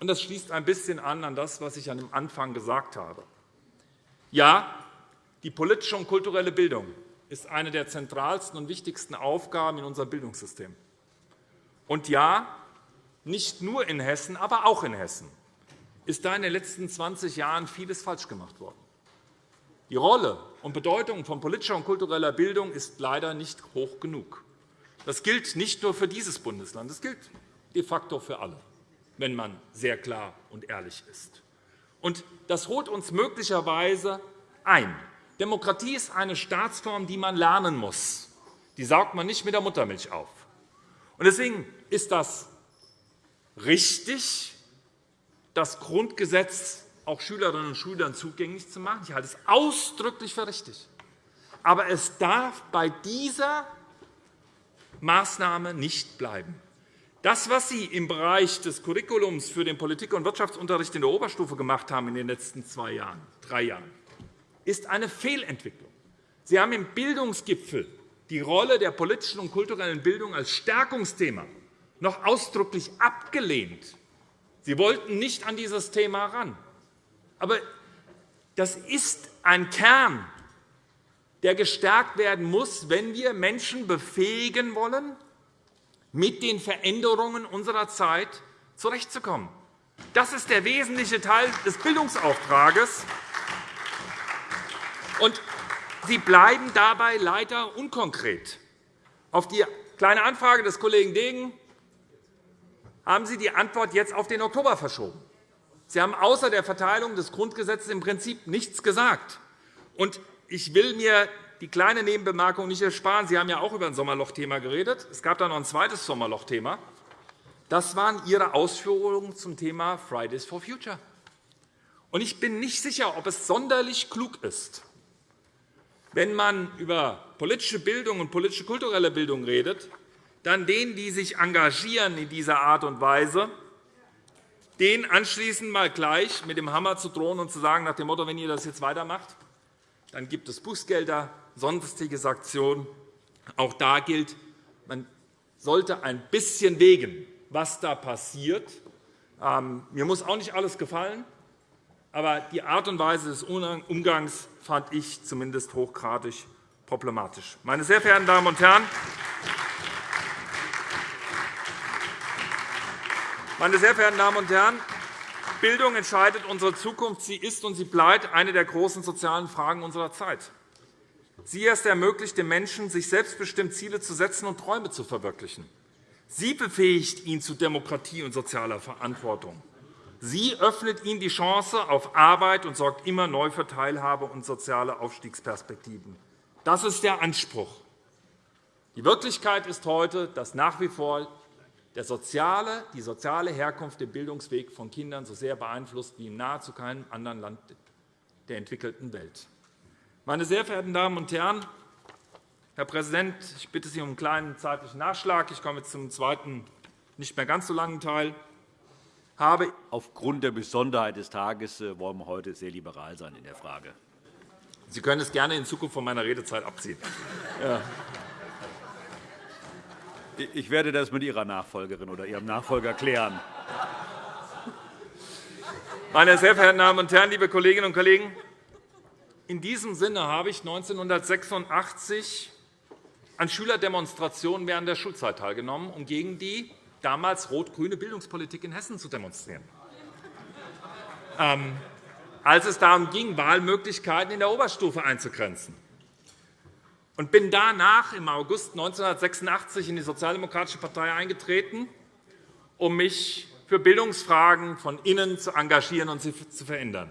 Das schließt ein bisschen an an das, was ich an dem Anfang gesagt habe. Ja, die politische und kulturelle Bildung ist eine der zentralsten und wichtigsten Aufgaben in unserem Bildungssystem. Und ja, nicht nur in Hessen, aber auch in Hessen ist da in den letzten 20 Jahren vieles falsch gemacht worden. Die Rolle und Bedeutung von politischer und kultureller Bildung ist leider nicht hoch genug. Das gilt nicht nur für dieses Bundesland, das gilt de facto für alle, wenn man sehr klar und ehrlich ist. Und das holt uns möglicherweise ein. Demokratie ist eine Staatsform, die man lernen muss. Die saugt man nicht mit der Muttermilch auf. Deswegen ist das richtig, das Grundgesetz auch Schülerinnen und Schülern zugänglich zu machen. Ich halte es ausdrücklich für richtig. Aber es darf bei dieser Maßnahme nicht bleiben. Das, was Sie im Bereich des Curriculums für den Politik- und Wirtschaftsunterricht in der Oberstufe gemacht haben in den letzten zwei Jahren, drei Jahren, ist eine Fehlentwicklung. Sie haben im Bildungsgipfel die Rolle der politischen und kulturellen Bildung als Stärkungsthema noch ausdrücklich abgelehnt. Sie wollten nicht an dieses Thema ran. Aber das ist ein Kern, der gestärkt werden muss, wenn wir Menschen befähigen wollen, mit den Veränderungen unserer Zeit zurechtzukommen. Das ist der wesentliche Teil des Bildungsauftrages. Und Sie bleiben dabei leider unkonkret. Auf die Kleine Anfrage des Kollegen Degen haben Sie die Antwort jetzt auf den Oktober verschoben. Sie haben außer der Verteilung des Grundgesetzes im Prinzip nichts gesagt. Ich will mir die kleine Nebenbemerkung nicht ersparen. Sie haben ja auch über ein Sommerlochthema geredet. Es gab da noch ein zweites Sommerlochthema. Das waren Ihre Ausführungen zum Thema Fridays for Future. Ich bin nicht sicher, ob es sonderlich klug ist, wenn man über politische Bildung und politische kulturelle Bildung redet, dann denen, die sich engagieren in dieser Art und Weise, denen anschließend mal gleich mit dem Hammer zu drohen und zu sagen, nach dem Motto, wenn ihr das jetzt weitermacht, dann gibt es Bußgelder, sonstige Sanktionen. Auch da gilt, man sollte ein bisschen wägen, was da passiert. Ähm, mir muss auch nicht alles gefallen, aber die Art und Weise des Umgangs fand ich zumindest hochgradig problematisch. Meine sehr verehrten Damen und Herren, meine sehr verehrten Damen und Herren, Bildung entscheidet unsere Zukunft. Sie ist und sie bleibt eine der großen sozialen Fragen unserer Zeit. Sie erst ermöglicht den Menschen, sich selbstbestimmt Ziele zu setzen und Träume zu verwirklichen. Sie befähigt ihn zu Demokratie und sozialer Verantwortung. Sie öffnet ihnen die Chance auf Arbeit und sorgt immer neu für Teilhabe und soziale Aufstiegsperspektiven. Das ist der Anspruch. Die Wirklichkeit ist heute, dass nach wie vor der soziale, die soziale Herkunft den Bildungsweg von Kindern so sehr beeinflusst wie in nahezu keinem anderen Land der entwickelten Welt. Meine sehr verehrten Damen und Herren, Herr Präsident, ich bitte Sie um einen kleinen zeitlichen Nachschlag. Ich komme jetzt zum zweiten, nicht mehr ganz so langen Teil. Habe Aufgrund der Besonderheit des Tages äh, wollen wir heute sehr liberal sein in der Frage. Sie können es gerne in Zukunft von meiner Redezeit abziehen. Ja. Ich werde das mit Ihrer Nachfolgerin oder Ihrem Nachfolger klären. Meine sehr verehrten Damen und Herren, liebe Kolleginnen und Kollegen! In diesem Sinne habe ich 1986 an Schülerdemonstrationen während der Schulzeit teilgenommen, um gegen die damals rot-grüne Bildungspolitik in Hessen zu demonstrieren. Ähm, als es darum ging, Wahlmöglichkeiten in der Oberstufe einzugrenzen. Und bin danach im August 1986 in die Sozialdemokratische Partei eingetreten, um mich für Bildungsfragen von innen zu engagieren und sie zu verändern.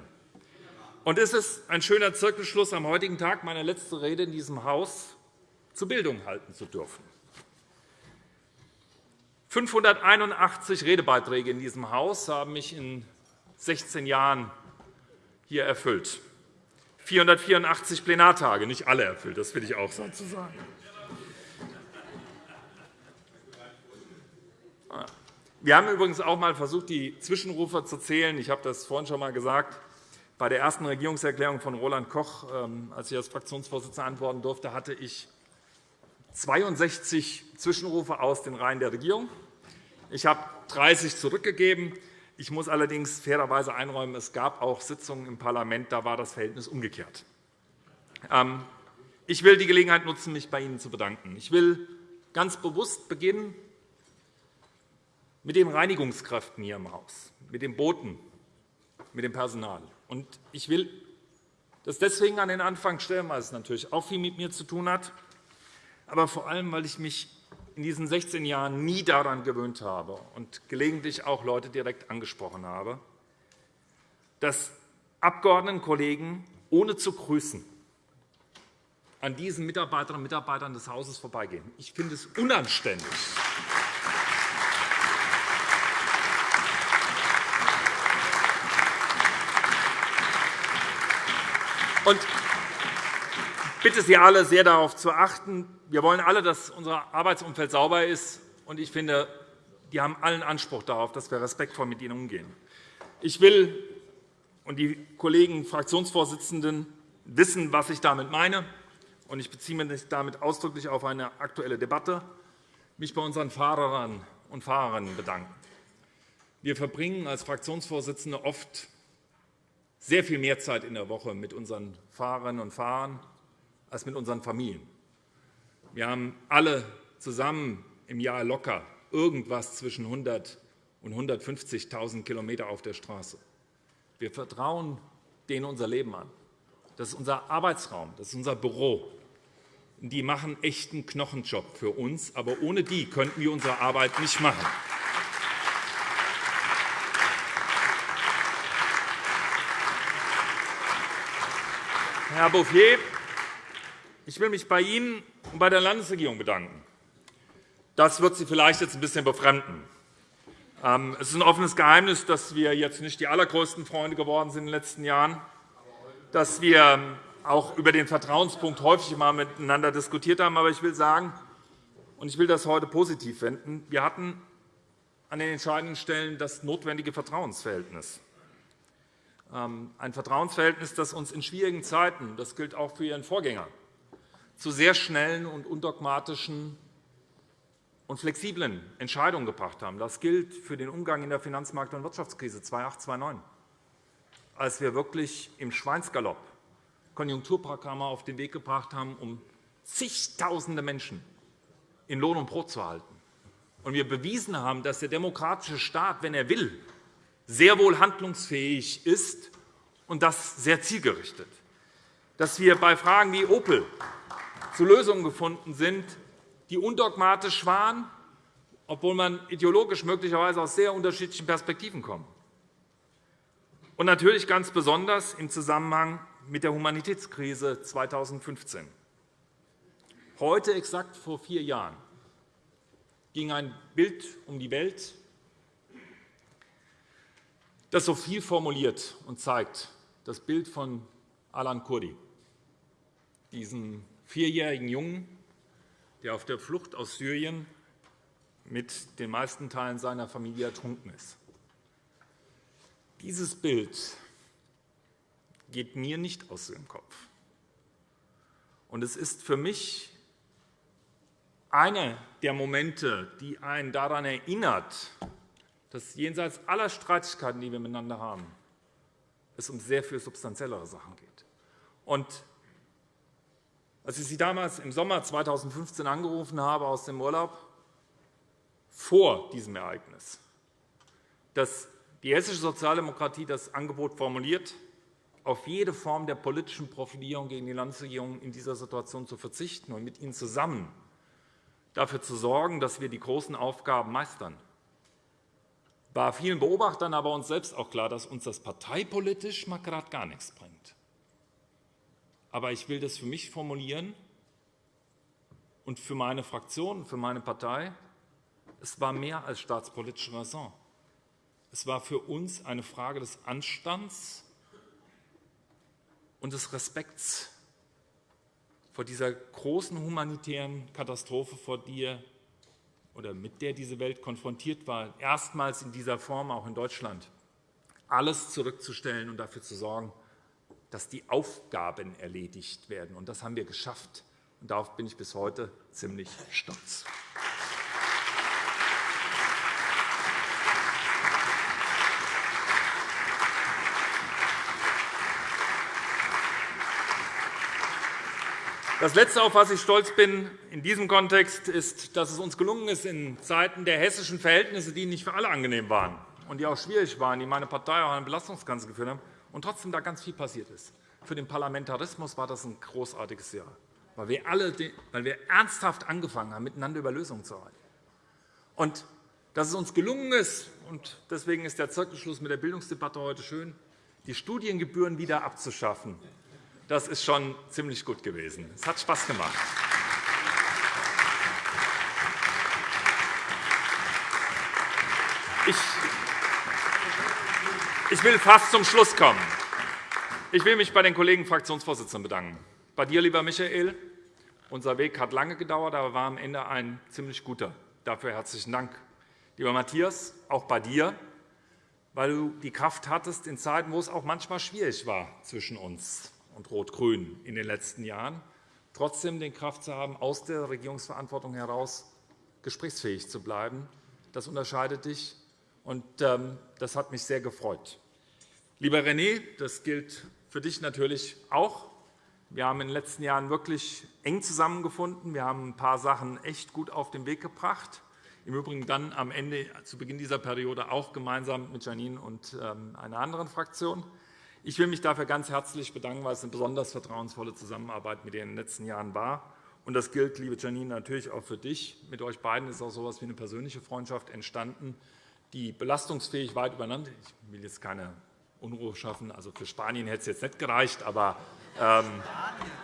Und es ist ein schöner Zirkelschluss, am heutigen Tag meine letzte Rede in diesem Haus zur Bildung halten zu dürfen. 581 Redebeiträge in diesem Haus haben mich in 16 Jahren hier erfüllt. 484 Plenartage, nicht alle erfüllt, das will ich auch dazu sagen. Wir haben übrigens auch einmal versucht, die Zwischenrufe zu zählen. Ich habe das vorhin schon einmal gesagt. Bei der ersten Regierungserklärung von Roland Koch, ähm, als ich als Fraktionsvorsitzender antworten durfte, hatte ich 62 Zwischenrufe aus den Reihen der Regierung. Ich habe 30 zurückgegeben. Ich muss allerdings fairerweise einräumen, es gab auch Sitzungen im Parlament, da war das Verhältnis umgekehrt. Ähm, ich will die Gelegenheit nutzen, mich bei Ihnen zu bedanken. Ich will ganz bewusst beginnen mit den Reinigungskräften hier im Haus, mit den Boten, mit dem Personal. Und ich will das deswegen an den Anfang stellen, weil es natürlich auch viel mit mir zu tun hat, aber vor allem, weil ich mich in diesen 16 Jahren nie daran gewöhnt habe und gelegentlich auch Leute direkt angesprochen habe, dass Abgeordnetenkollegen ohne zu grüßen an diesen Mitarbeiterinnen und Mitarbeitern des Hauses vorbeigehen. Ich finde es unanständig. Und ich bitte Sie alle sehr darauf zu achten. Wir wollen alle, dass unser Arbeitsumfeld sauber ist. Und ich finde, die haben allen Anspruch darauf, dass wir respektvoll mit ihnen umgehen. Ich will und die Kollegen Fraktionsvorsitzenden wissen, was ich damit meine. Und ich beziehe mich damit ausdrücklich auf eine aktuelle Debatte, mich bei unseren Fahrern und Fahrerinnen bedanken. Wir verbringen als Fraktionsvorsitzende oft sehr viel mehr Zeit in der Woche mit unseren Fahrerinnen und Fahrern als mit unseren Familien. Wir haben alle zusammen im Jahr locker irgendwas zwischen 100 und 150.000 km auf der Straße. Wir vertrauen denen unser Leben an. Das ist unser Arbeitsraum, das ist unser Büro. Die machen echten Knochenjob für uns, aber ohne die könnten wir unsere Arbeit nicht machen. Herr Bouffier, ich will mich bei Ihnen und bei der Landesregierung bedanken. Das wird Sie vielleicht jetzt ein bisschen befremden. Ähm, es ist ein offenes Geheimnis, dass wir jetzt nicht die allergrößten Freunde geworden sind in den letzten Jahren, dass wir auch über den Vertrauenspunkt häufig einmal miteinander diskutiert haben. Aber ich will sagen, Ich will das heute positiv wenden. Wir hatten an den entscheidenden Stellen das notwendige Vertrauensverhältnis. Ähm, ein Vertrauensverhältnis, das uns in schwierigen Zeiten, das gilt auch für Ihren Vorgänger, zu sehr schnellen und undogmatischen und flexiblen Entscheidungen gebracht haben. Das gilt für den Umgang in der Finanzmarkt- und Wirtschaftskrise 2008-2009, als wir wirklich im Schweinsgalopp Konjunkturprogramme auf den Weg gebracht haben, um zigtausende Menschen in Lohn und Brot zu halten. Und wir bewiesen haben, dass der demokratische Staat, wenn er will, sehr wohl handlungsfähig ist, und das sehr zielgerichtet. Dass wir bei Fragen wie Opel zu Lösungen gefunden sind, die undogmatisch waren, obwohl man ideologisch möglicherweise aus sehr unterschiedlichen Perspektiven kommt. Und natürlich ganz besonders im Zusammenhang mit der Humanitätskrise 2015. Heute, exakt vor vier Jahren, ging ein Bild um die Welt, das so viel formuliert und zeigt, das Bild von Alan Kurdi, diesem vierjährigen Jungen, der auf der Flucht aus Syrien mit den meisten Teilen seiner Familie ertrunken ist. Dieses Bild geht mir nicht aus dem Kopf. Und es ist für mich einer der Momente, die einen daran erinnert, dass jenseits aller Streitigkeiten, die wir miteinander haben, es um sehr viel substanziellere Sachen geht. Und als ich Sie damals im Sommer 2015 angerufen habe aus dem Urlaub, vor diesem Ereignis, dass die hessische Sozialdemokratie das Angebot formuliert, auf jede Form der politischen Profilierung gegen die Landesregierung in dieser Situation zu verzichten und mit ihnen zusammen dafür zu sorgen, dass wir die großen Aufgaben meistern. War vielen Beobachtern, aber uns selbst auch klar, dass uns das parteipolitisch mal gerade gar nichts bringt. Aber ich will das für mich formulieren und für meine Fraktion für meine Partei. Es war mehr als staatspolitische Raison. Es war für uns eine Frage des Anstands und des Respekts vor dieser großen humanitären Katastrophe, vor der oder mit der diese Welt konfrontiert war, erstmals in dieser Form auch in Deutschland, alles zurückzustellen und dafür zu sorgen, dass die Aufgaben erledigt werden. Und das haben wir geschafft. Und darauf bin ich bis heute ziemlich stolz. Das Letzte, auf das ich stolz bin in diesem Kontext, ist, dass es uns gelungen ist, in Zeiten der hessischen Verhältnisse, die nicht für alle angenehm waren und die auch schwierig waren, die meine Partei auch an Belastungsgrenzen geführt haben, und trotzdem da ganz viel passiert ist. Für den Parlamentarismus war das ein großartiges Jahr, weil wir, alle, weil wir ernsthaft angefangen haben, miteinander über Lösungen zu arbeiten. Und dass es uns gelungen ist, und deswegen ist der Zirkelschluss mit der Bildungsdebatte heute schön, die Studiengebühren wieder abzuschaffen, das ist schon ziemlich gut gewesen. Es hat Spaß gemacht. Ich will fast zum Schluss kommen. Ich will mich bei den Kollegen Fraktionsvorsitzenden bedanken. Bei dir, lieber Michael. Unser Weg hat lange gedauert, aber war am Ende ein ziemlich guter. Dafür herzlichen Dank. Lieber Matthias, auch bei dir, weil du die Kraft hattest in Zeiten, wo es auch manchmal schwierig war zwischen uns und Rot-Grün in den letzten Jahren, trotzdem die Kraft zu haben, aus der Regierungsverantwortung heraus gesprächsfähig zu bleiben. Das unterscheidet dich, und ähm, das hat mich sehr gefreut. Lieber René, das gilt für dich natürlich auch. Wir haben in den letzten Jahren wirklich eng zusammengefunden. Wir haben ein paar Sachen echt gut auf den Weg gebracht. Im Übrigen dann am Ende, zu Beginn dieser Periode, auch gemeinsam mit Janine und ähm, einer anderen Fraktion. Ich will mich dafür ganz herzlich bedanken, weil es eine besonders vertrauensvolle Zusammenarbeit mit dir in den letzten Jahren war. Und das gilt, liebe Janine, natürlich auch für dich. Mit euch beiden ist auch so etwas wie eine persönliche Freundschaft entstanden, die belastungsfähig weit übereinander. Ich will jetzt keine Unruhe schaffen. Also für Spanien hätte es jetzt nicht gereicht, aber, ähm,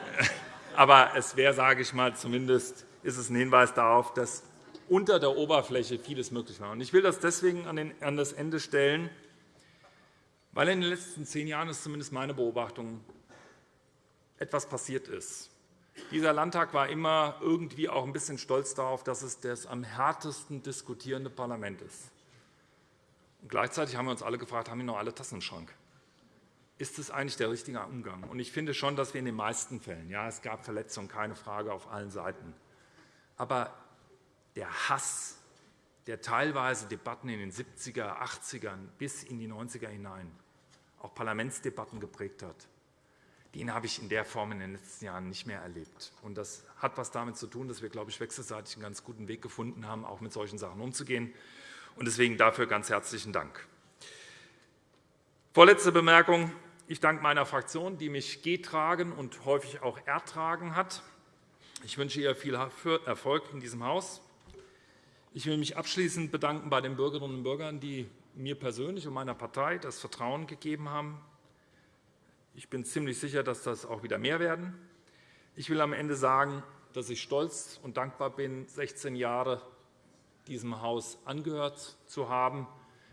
aber es wäre, sage ich mal, zumindest ist es ein Hinweis darauf, dass unter der Oberfläche vieles möglich war. Ich will das deswegen an das Ende stellen, weil in den letzten zehn Jahren ist zumindest meine Beobachtung etwas passiert ist. Dieser Landtag war immer irgendwie auch ein bisschen stolz darauf, dass es das am härtesten diskutierende Parlament ist. Und gleichzeitig haben wir uns alle gefragt, haben wir noch alle Tassen im Schrank? Ist das eigentlich der richtige Umgang? Und ich finde schon, dass wir in den meisten Fällen, ja, es gab Verletzungen, keine Frage, auf allen Seiten, aber der Hass, der teilweise Debatten in den 70er, 80ern bis in die 90er hinein, auch Parlamentsdebatten geprägt hat, den habe ich in der Form in den letzten Jahren nicht mehr erlebt. Und das hat etwas damit zu tun, dass wir, glaube ich, wechselseitig einen ganz guten Weg gefunden haben, auch mit solchen Sachen umzugehen. Und deswegen dafür ganz herzlichen Dank. Vorletzte Bemerkung. Ich danke meiner Fraktion, die mich getragen und häufig auch ertragen hat. Ich wünsche ihr viel Erfolg in diesem Haus. Ich will mich abschließend bedanken bei den Bürgerinnen und Bürgern, die mir persönlich und meiner Partei das Vertrauen gegeben haben, ich bin ziemlich sicher, dass das auch wieder mehr werden. Ich will am Ende sagen, dass ich stolz und dankbar bin, 16 Jahre diesem Haus angehört zu haben,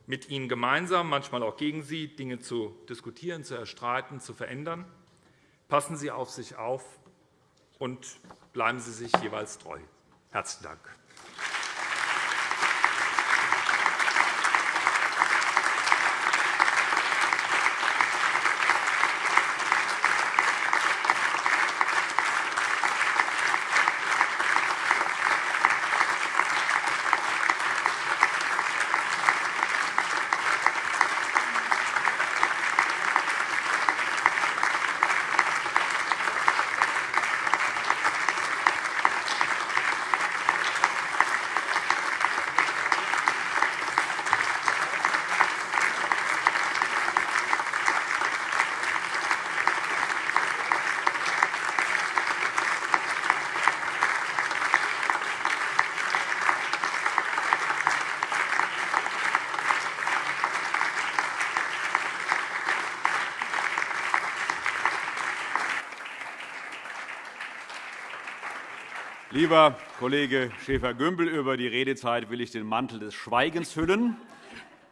mit Ihnen gemeinsam, manchmal auch gegen Sie, Dinge zu diskutieren, zu erstreiten, zu verändern. Passen Sie auf sich auf und bleiben Sie sich jeweils treu. Herzlichen Dank. Lieber Kollege Schäfer-Gümbel, über die Redezeit will ich den Mantel des Schweigens hüllen.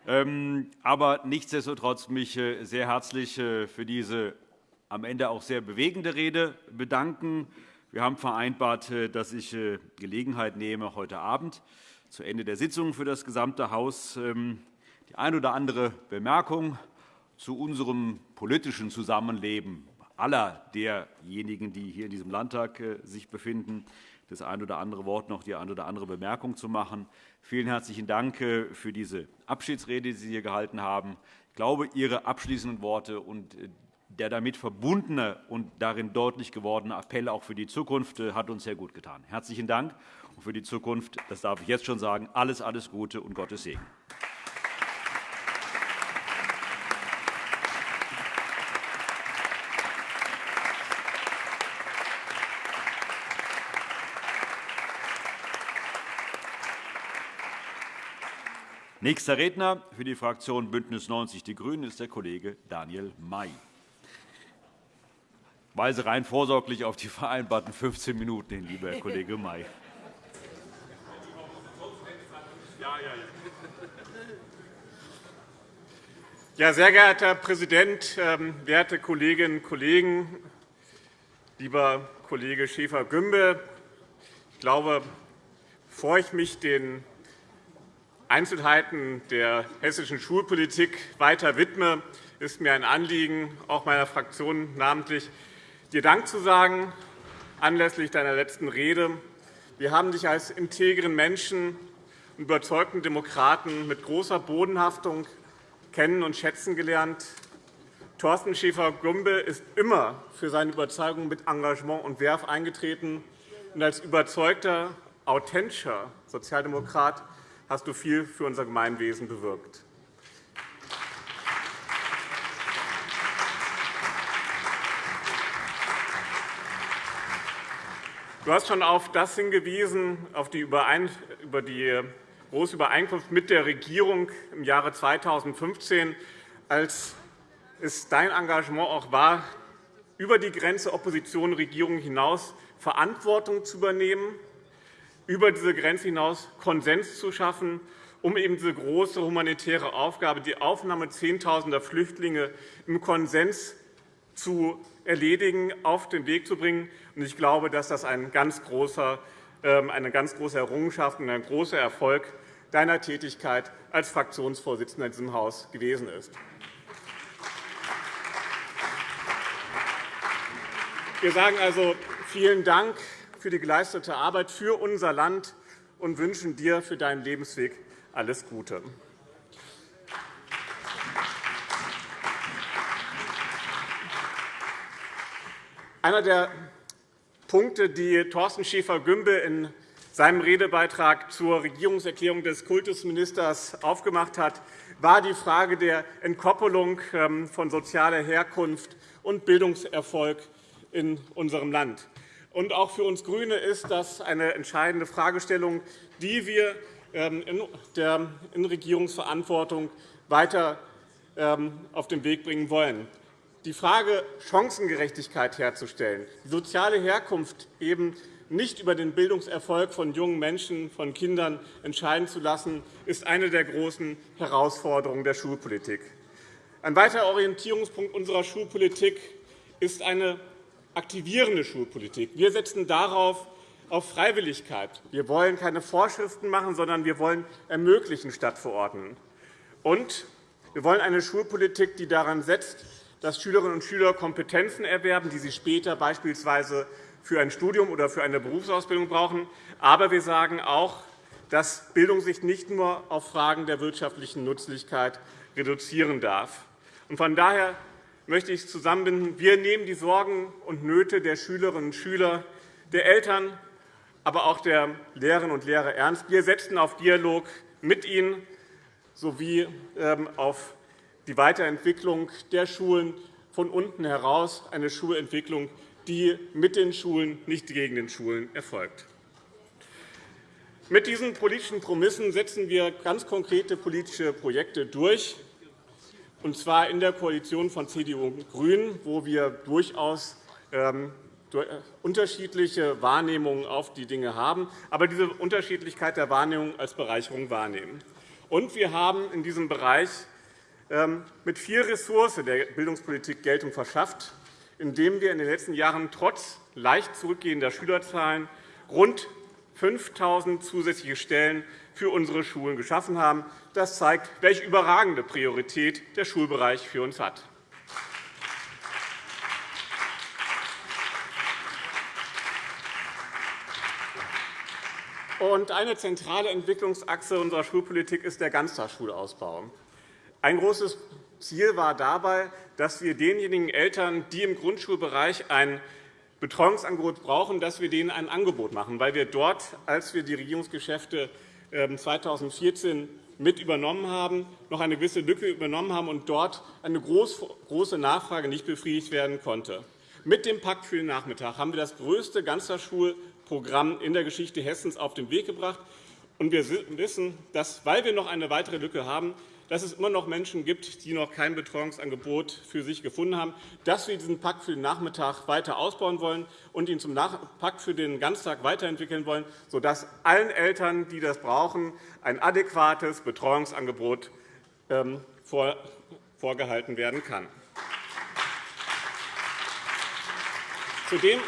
Ähm, aber nichtsdestotrotz mich äh, sehr herzlich äh, für diese am Ende auch sehr bewegende Rede bedanken. Wir haben vereinbart, äh, dass ich Gelegenheit nehme, heute Abend zu Ende der Sitzung für das gesamte Haus ähm, die ein oder andere Bemerkung zu unserem politischen Zusammenleben aller derjenigen, die hier in diesem Landtag sich befinden, das ein oder andere Wort noch die eine oder andere Bemerkung zu machen. Vielen herzlichen Dank äh, für diese Abschiedsrede, die Sie hier gehalten haben. Ich glaube, Ihre abschließenden Worte und äh, der damit verbundene und darin deutlich gewordene Appell auch für die Zukunft äh, hat uns sehr gut getan. Herzlichen Dank und für die Zukunft, das darf ich jetzt schon sagen, alles, alles Gute und Gottes Segen. Nächster Redner für die Fraktion BÜNDNIS 90 die GRÜNEN ist der Kollege Daniel May. Ich weise rein vorsorglich auf die vereinbarten 15 Minuten hin, lieber Herr Kollege May. Ja, sehr geehrter Herr Präsident, ähm, werte Kolleginnen und Kollegen! Lieber Kollege Schäfer-Gümbel, ich glaube, bevor ich mich den Einzelheiten der hessischen Schulpolitik weiter widme, ist mir ein Anliegen, auch meiner Fraktion namentlich, dir Dank zu sagen anlässlich deiner letzten Rede. Wir haben dich als integren Menschen und überzeugten Demokraten mit großer Bodenhaftung kennen und schätzen gelernt. Thorsten Schäfer-Gümbel ist immer für seine Überzeugung mit Engagement und Werf eingetreten. Und als überzeugter, authentischer Sozialdemokrat hast du viel für unser Gemeinwesen bewirkt. Du hast schon auf das hingewiesen, auf die, über die große Übereinkunft mit der Regierung im Jahre 2015, als es dein Engagement auch war, über die Grenze Opposition-Regierung hinaus Verantwortung zu übernehmen über diese Grenze hinaus Konsens zu schaffen, um eben diese große humanitäre Aufgabe, die Aufnahme Zehntausender Flüchtlinge im Konsens zu erledigen, auf den Weg zu bringen. Ich glaube, dass das ein ganz großer, ähm, eine ganz große Errungenschaft und ein großer Erfolg deiner Tätigkeit als Fraktionsvorsitzender in diesem Haus gewesen ist. Wir sagen also vielen Dank für die geleistete Arbeit für unser Land und wünschen dir für deinen Lebensweg alles Gute. Einer der Punkte, die Thorsten Schäfer-Gümbel in seinem Redebeitrag zur Regierungserklärung des Kultusministers aufgemacht hat, war die Frage der Entkoppelung ähm, von sozialer Herkunft und Bildungserfolg in unserem Land. Auch für uns GRÜNE ist das eine entscheidende Fragestellung, die wir ähm, in der Regierungsverantwortung weiter ähm, auf den Weg bringen wollen die Frage, Chancengerechtigkeit herzustellen, die soziale Herkunft eben nicht über den Bildungserfolg von jungen Menschen, von Kindern entscheiden zu lassen, ist eine der großen Herausforderungen der Schulpolitik. Ein weiterer Orientierungspunkt unserer Schulpolitik ist eine aktivierende Schulpolitik. Wir setzen darauf auf Freiwilligkeit. Wir wollen keine Vorschriften machen, sondern wir wollen ermöglichen statt verordnen. Und wir wollen eine Schulpolitik, die daran setzt, dass Schülerinnen und Schüler Kompetenzen erwerben, die sie später beispielsweise für ein Studium oder für eine Berufsausbildung brauchen. Aber wir sagen auch, dass Bildung sich nicht nur auf Fragen der wirtschaftlichen Nutzlichkeit reduzieren darf. Von daher möchte ich zusammenbinden. Wir nehmen die Sorgen und Nöte der Schülerinnen und Schüler, der Eltern, aber auch der Lehrerinnen und Lehrer ernst. Wir setzen auf Dialog mit ihnen sowie ähm, auf die Weiterentwicklung der Schulen von unten heraus, eine Schulentwicklung, die mit den Schulen, nicht gegen den Schulen erfolgt. Mit diesen politischen Promissen setzen wir ganz konkrete politische Projekte durch, und zwar in der Koalition von CDU und GRÜNEN, wo wir durchaus ähm, äh, unterschiedliche Wahrnehmungen auf die Dinge haben, aber diese Unterschiedlichkeit der Wahrnehmung als Bereicherung wahrnehmen. Und wir haben in diesem Bereich ähm, mit viel Ressource der Bildungspolitik Geltung verschafft, indem wir in den letzten Jahren trotz leicht zurückgehender Schülerzahlen rund 5.000 zusätzliche Stellen für unsere Schulen geschaffen haben. Das zeigt, welche überragende Priorität der Schulbereich für uns hat. Eine zentrale Entwicklungsachse unserer Schulpolitik ist der Ganztagsschulausbau. Ein großes Ziel war dabei, dass wir denjenigen Eltern, die im Grundschulbereich ein Betreuungsangebot brauchen, dass wir denen ein Angebot machen, weil wir dort, als wir die Regierungsgeschäfte 2014 ähm, mit übernommen haben, noch eine gewisse Lücke übernommen haben und dort eine große Nachfrage nicht befriedigt werden konnte. Mit dem Pakt für den Nachmittag haben wir das größte Ganztagsschulprogramm in der Geschichte Hessens auf den Weg gebracht. wir wissen, dass, weil wir noch eine weitere Lücke haben, dass es immer noch Menschen gibt, die noch kein Betreuungsangebot für sich gefunden haben, dass wir diesen Pakt für den Nachmittag weiter ausbauen wollen und ihn zum Pakt für den Ganztag weiterentwickeln wollen, sodass allen Eltern, die das brauchen, ein adäquates Betreuungsangebot ähm, vorgehalten werden kann. Zudem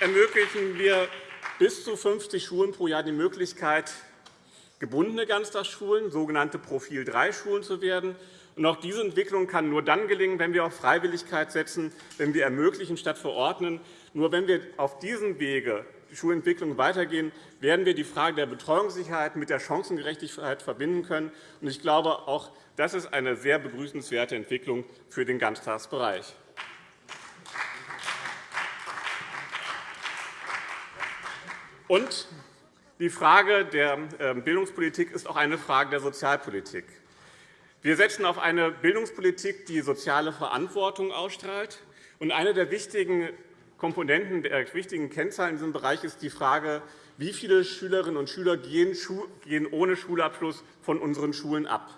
ermöglichen wir bis zu 50 Schulen pro Jahr die Möglichkeit, gebundene Ganztagsschulen, sogenannte Profil-3-Schulen zu werden. auch diese Entwicklung kann nur dann gelingen, wenn wir auf Freiwilligkeit setzen, wenn wir ermöglichen statt verordnen. Nur wenn wir auf diesem Wege die Schulentwicklung weitergehen, werden wir die Frage der Betreuungssicherheit mit der Chancengerechtigkeit verbinden können. Ich glaube, auch das ist eine sehr begrüßenswerte Entwicklung für den Ganztagsbereich. Und die Frage der ähm, Bildungspolitik ist auch eine Frage der Sozialpolitik. Wir setzen auf eine Bildungspolitik, die soziale Verantwortung ausstrahlt. eine der wichtigen Komponenten, der wichtigen Kennzahlen in diesem Bereich ist die Frage, wie viele Schülerinnen und Schüler gehen ohne Schulabschluss von unseren Schulen ab.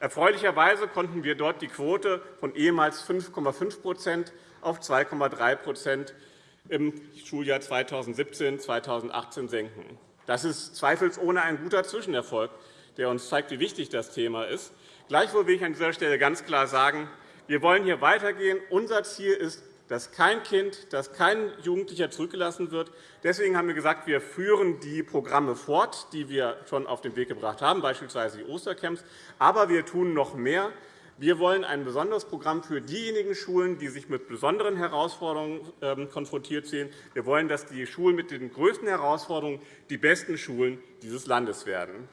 Erfreulicherweise konnten wir dort die Quote von ehemals 5,5% auf 2,3% im Schuljahr 2017-2018 senken. Das ist zweifelsohne ein guter Zwischenerfolg, der uns zeigt, wie wichtig das Thema ist. Gleichwohl will ich an dieser Stelle ganz klar sagen, wir wollen hier weitergehen. Unser Ziel ist, dass kein Kind, dass kein Jugendlicher zurückgelassen wird. Deswegen haben wir gesagt, wir führen die Programme fort, die wir schon auf den Weg gebracht haben, beispielsweise die Ostercamps. Aber wir tun noch mehr. Wir wollen ein besonderes Programm für diejenigen Schulen, die sich mit besonderen Herausforderungen ähm, konfrontiert sehen. Wir wollen, dass die Schulen mit den größten Herausforderungen die besten Schulen dieses Landes werden.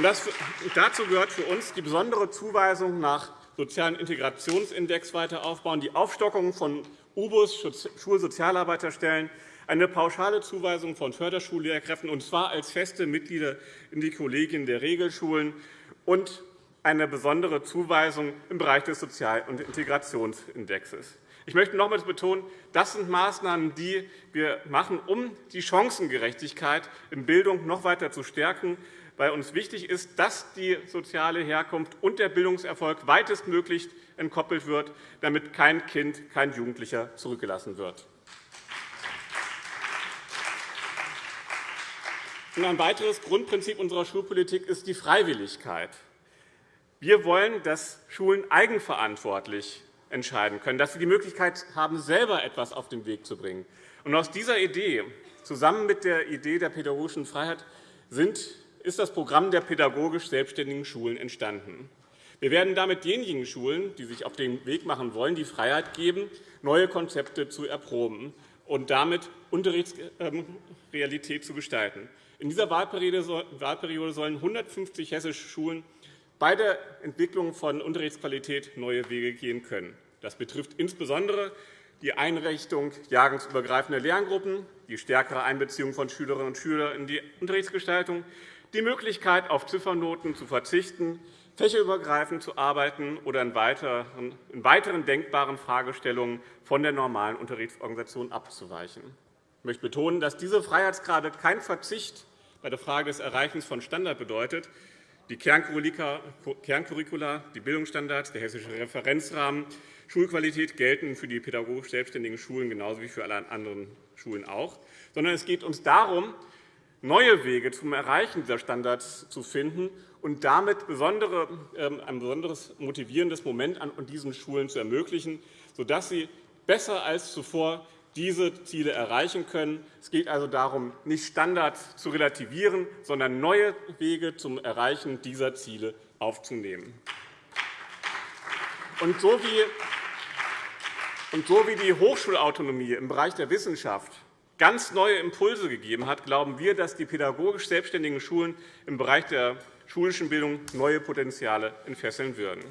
Das, dazu gehört für uns die besondere Zuweisung nach sozialen Integrationsindex weiter aufbauen, die Aufstockung von UBUS, Schulsozialarbeiterstellen, eine pauschale Zuweisung von Förderschullehrkräften, und zwar als feste Mitglieder in die Kollegien der Regelschulen, und eine besondere Zuweisung im Bereich des Sozial- und Integrationsindexes. Ich möchte nochmals betonen, das sind Maßnahmen, die wir machen, um die Chancengerechtigkeit in Bildung noch weiter zu stärken weil uns wichtig ist, dass die soziale Herkunft und der Bildungserfolg weitestmöglich entkoppelt wird, damit kein Kind, kein Jugendlicher zurückgelassen wird. Ein weiteres Grundprinzip unserer Schulpolitik ist die Freiwilligkeit. Wir wollen, dass Schulen eigenverantwortlich entscheiden können, dass sie die Möglichkeit haben, selber etwas auf den Weg zu bringen. aus dieser Idee, zusammen mit der Idee der pädagogischen Freiheit, ist das Programm der pädagogisch selbstständigen Schulen entstanden. Wir werden damit denjenigen Schulen, die sich auf den Weg machen wollen, die Freiheit geben, neue Konzepte zu erproben und damit Unterrichtsrealität zu gestalten. In dieser Wahlperiode sollen 150 hessische Schulen bei der Entwicklung von Unterrichtsqualität neue Wege gehen können. Das betrifft insbesondere die Einrichtung jahrgangsübergreifender Lerngruppen, die stärkere Einbeziehung von Schülerinnen und Schülern in die Unterrichtsgestaltung, die Möglichkeit, auf Ziffernoten zu verzichten, fächerübergreifend zu arbeiten oder in weiteren denkbaren Fragestellungen von der normalen Unterrichtsorganisation abzuweichen. Ich möchte betonen, dass diese Freiheitsgrade kein Verzicht bei der Frage des Erreichens von Standard bedeutet. Die Kerncurricula, die Bildungsstandards, der hessische Referenzrahmen, Schulqualität gelten für die pädagogisch selbstständigen Schulen genauso wie für alle anderen Schulen auch. Sondern es geht uns darum, neue Wege zum Erreichen dieser Standards zu finden und damit ähm, ein besonderes motivierendes Moment an diesen Schulen zu ermöglichen, sodass sie besser als zuvor diese Ziele erreichen können. Es geht also darum, nicht Standards zu relativieren, sondern neue Wege zum Erreichen dieser Ziele aufzunehmen. Und so wie die Hochschulautonomie im Bereich der Wissenschaft ganz neue Impulse gegeben hat, glauben wir, dass die pädagogisch selbstständigen Schulen im Bereich der schulischen Bildung neue Potenziale entfesseln würden.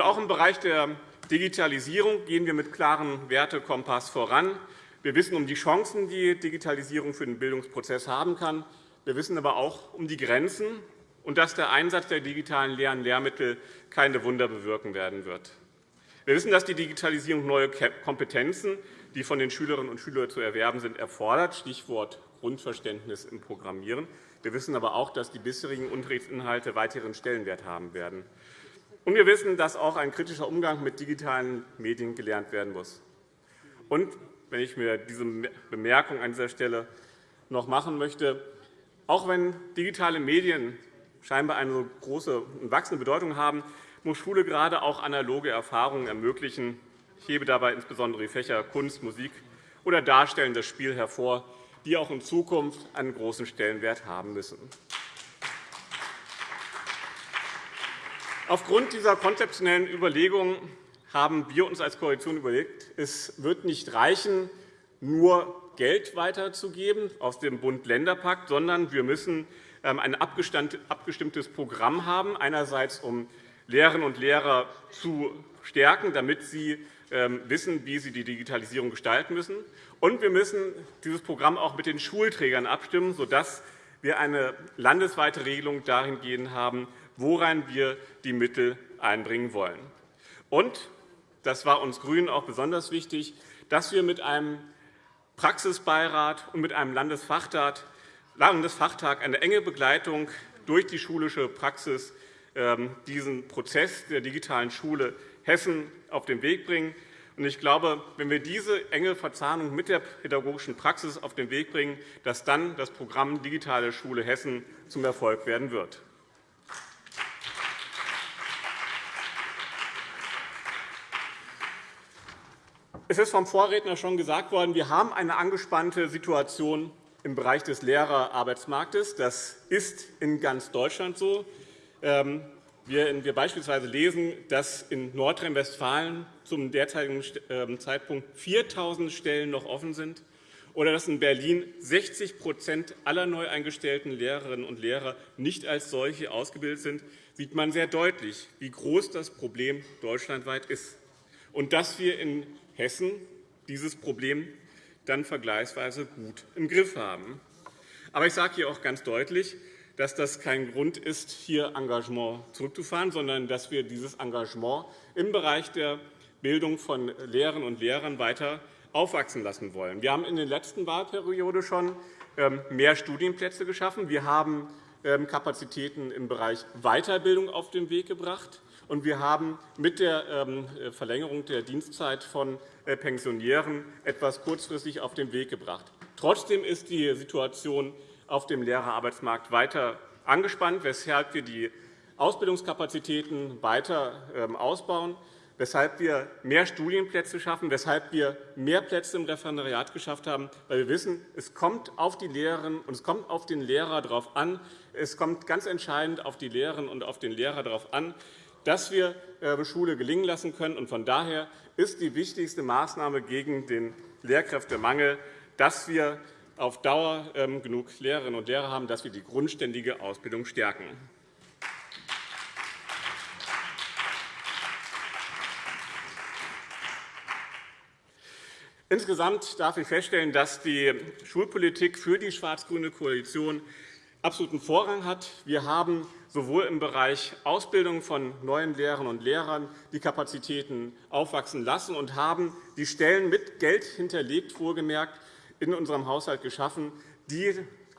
Auch im Bereich der Digitalisierung gehen wir mit klarem Wertekompass voran. Wir wissen um die Chancen, die Digitalisierung für den Bildungsprozess haben kann. Wir wissen aber auch um die Grenzen und dass der Einsatz der digitalen Lehr- Lehrmittel keine Wunder bewirken werden wird. Wir wissen, dass die Digitalisierung neue Kompetenzen die von den Schülerinnen und Schülern zu erwerben sind, erfordert, Stichwort Grundverständnis im Programmieren. Wir wissen aber auch, dass die bisherigen Unterrichtsinhalte weiteren Stellenwert haben werden. Und wir wissen, dass auch ein kritischer Umgang mit digitalen Medien gelernt werden muss. Und wenn ich mir diese Bemerkung an dieser Stelle noch machen möchte, auch wenn digitale Medien scheinbar eine so große und wachsende Bedeutung haben, muss Schule gerade auch analoge Erfahrungen ermöglichen, ich hebe dabei insbesondere die Fächer Kunst, Musik oder darstellendes Spiel hervor, die auch in Zukunft einen großen Stellenwert haben müssen. Aufgrund dieser konzeptionellen Überlegungen haben wir uns als Koalition überlegt, es wird nicht reichen, nur Geld weiterzugeben aus dem Bund-Länder-Pakt, sondern wir müssen ähm, ein abgestimmtes Programm haben, einerseits um Lehrerinnen und Lehrer zu stärken, damit sie ähm, wissen, wie sie die Digitalisierung gestalten müssen. Und wir müssen dieses Programm auch mit den Schulträgern abstimmen, sodass wir eine landesweite Regelung dahingehend haben, woran wir die Mittel einbringen wollen. Und, das war uns GRÜNEN auch besonders wichtig, dass wir mit einem Praxisbeirat und mit einem Landesfachtag eine enge Begleitung durch die schulische Praxis ähm, diesen Prozess der digitalen Schule Hessen auf den Weg bringen. Ich glaube, wenn wir diese enge Verzahnung mit der pädagogischen Praxis auf den Weg bringen, dass dann das Programm Digitale Schule Hessen zum Erfolg werden wird. Es ist vom Vorredner schon gesagt worden, wir haben eine angespannte Situation im Bereich des Lehrerarbeitsmarktes. Das ist in ganz Deutschland so. Ähm, wir beispielsweise lesen, dass in Nordrhein-Westfalen zum derzeitigen ähm, Zeitpunkt 4.000 Stellen noch offen sind oder dass in Berlin 60% aller neu eingestellten Lehrerinnen und Lehrer nicht als solche ausgebildet sind, sieht man sehr deutlich, wie groß das Problem deutschlandweit ist und dass wir in Hessen dieses Problem dann vergleichsweise gut im Griff haben. Aber ich sage hier auch ganz deutlich, dass das kein Grund ist, hier Engagement zurückzufahren, sondern dass wir dieses Engagement im Bereich der Bildung von Lehrerinnen und Lehrern weiter aufwachsen lassen wollen. Wir haben in der letzten Wahlperiode schon ähm, mehr Studienplätze geschaffen. Wir haben ähm, Kapazitäten im Bereich Weiterbildung auf den Weg gebracht. Und wir haben mit der ähm, Verlängerung der Dienstzeit von äh, Pensionären etwas kurzfristig auf den Weg gebracht. Trotzdem ist die Situation auf dem Lehrerarbeitsmarkt weiter angespannt, weshalb wir die Ausbildungskapazitäten weiter ausbauen weshalb wir mehr Studienplätze schaffen, weshalb wir mehr Plätze im Referendariat geschafft haben, weil wir wissen, es kommt auf die Lehrerinnen und es kommt auf den Lehrer darauf an. Es kommt ganz entscheidend auf die Lehrerinnen und auf den Lehrer darauf an, dass wir äh, Schule gelingen lassen können. Von daher ist die wichtigste Maßnahme gegen den Lehrkräftemangel, dass wir auf Dauer ähm, genug Lehrerinnen und Lehrer haben, dass wir die grundständige Ausbildung stärken. Insgesamt darf ich feststellen, dass die Schulpolitik für die schwarz-grüne Koalition absoluten Vorrang hat. Wir haben sowohl im Bereich Ausbildung von neuen Lehrerinnen und Lehrern die Kapazitäten aufwachsen lassen und haben die Stellen mit Geld hinterlegt, wohlgemerkt, in unserem Haushalt geschaffen, die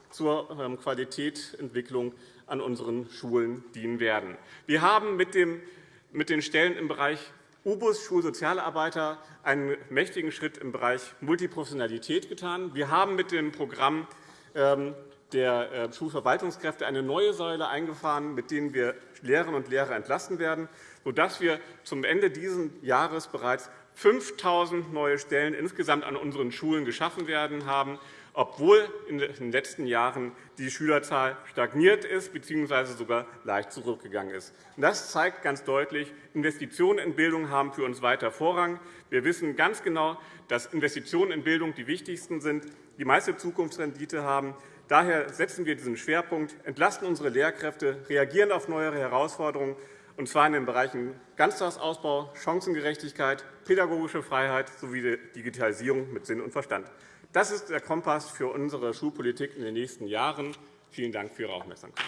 zur ähm, Qualitätsentwicklung an unseren Schulen dienen werden. Wir haben mit den Stellen im Bereich UBUS Schulsozialarbeiter einen mächtigen Schritt im Bereich Multiprofessionalität getan. Wir haben mit dem Programm ähm, der äh, Schulverwaltungskräfte eine neue Säule eingefahren, mit denen wir Lehrerinnen und Lehrer entlasten werden, sodass wir zum Ende dieses Jahres bereits 5.000 neue Stellen insgesamt an unseren Schulen geschaffen werden haben obwohl in den letzten Jahren die Schülerzahl stagniert ist bzw. sogar leicht zurückgegangen ist. Das zeigt ganz deutlich, Investitionen in Bildung haben für uns weiter Vorrang. Wir wissen ganz genau, dass Investitionen in Bildung die wichtigsten sind, die meiste Zukunftsrendite haben. Daher setzen wir diesen Schwerpunkt, entlasten unsere Lehrkräfte, reagieren auf neuere Herausforderungen, und zwar in den Bereichen Ganztagsausbau, Chancengerechtigkeit, pädagogische Freiheit sowie Digitalisierung mit Sinn und Verstand. Das ist der Kompass für unsere Schulpolitik in den nächsten Jahren. Vielen Dank für Ihre Aufmerksamkeit.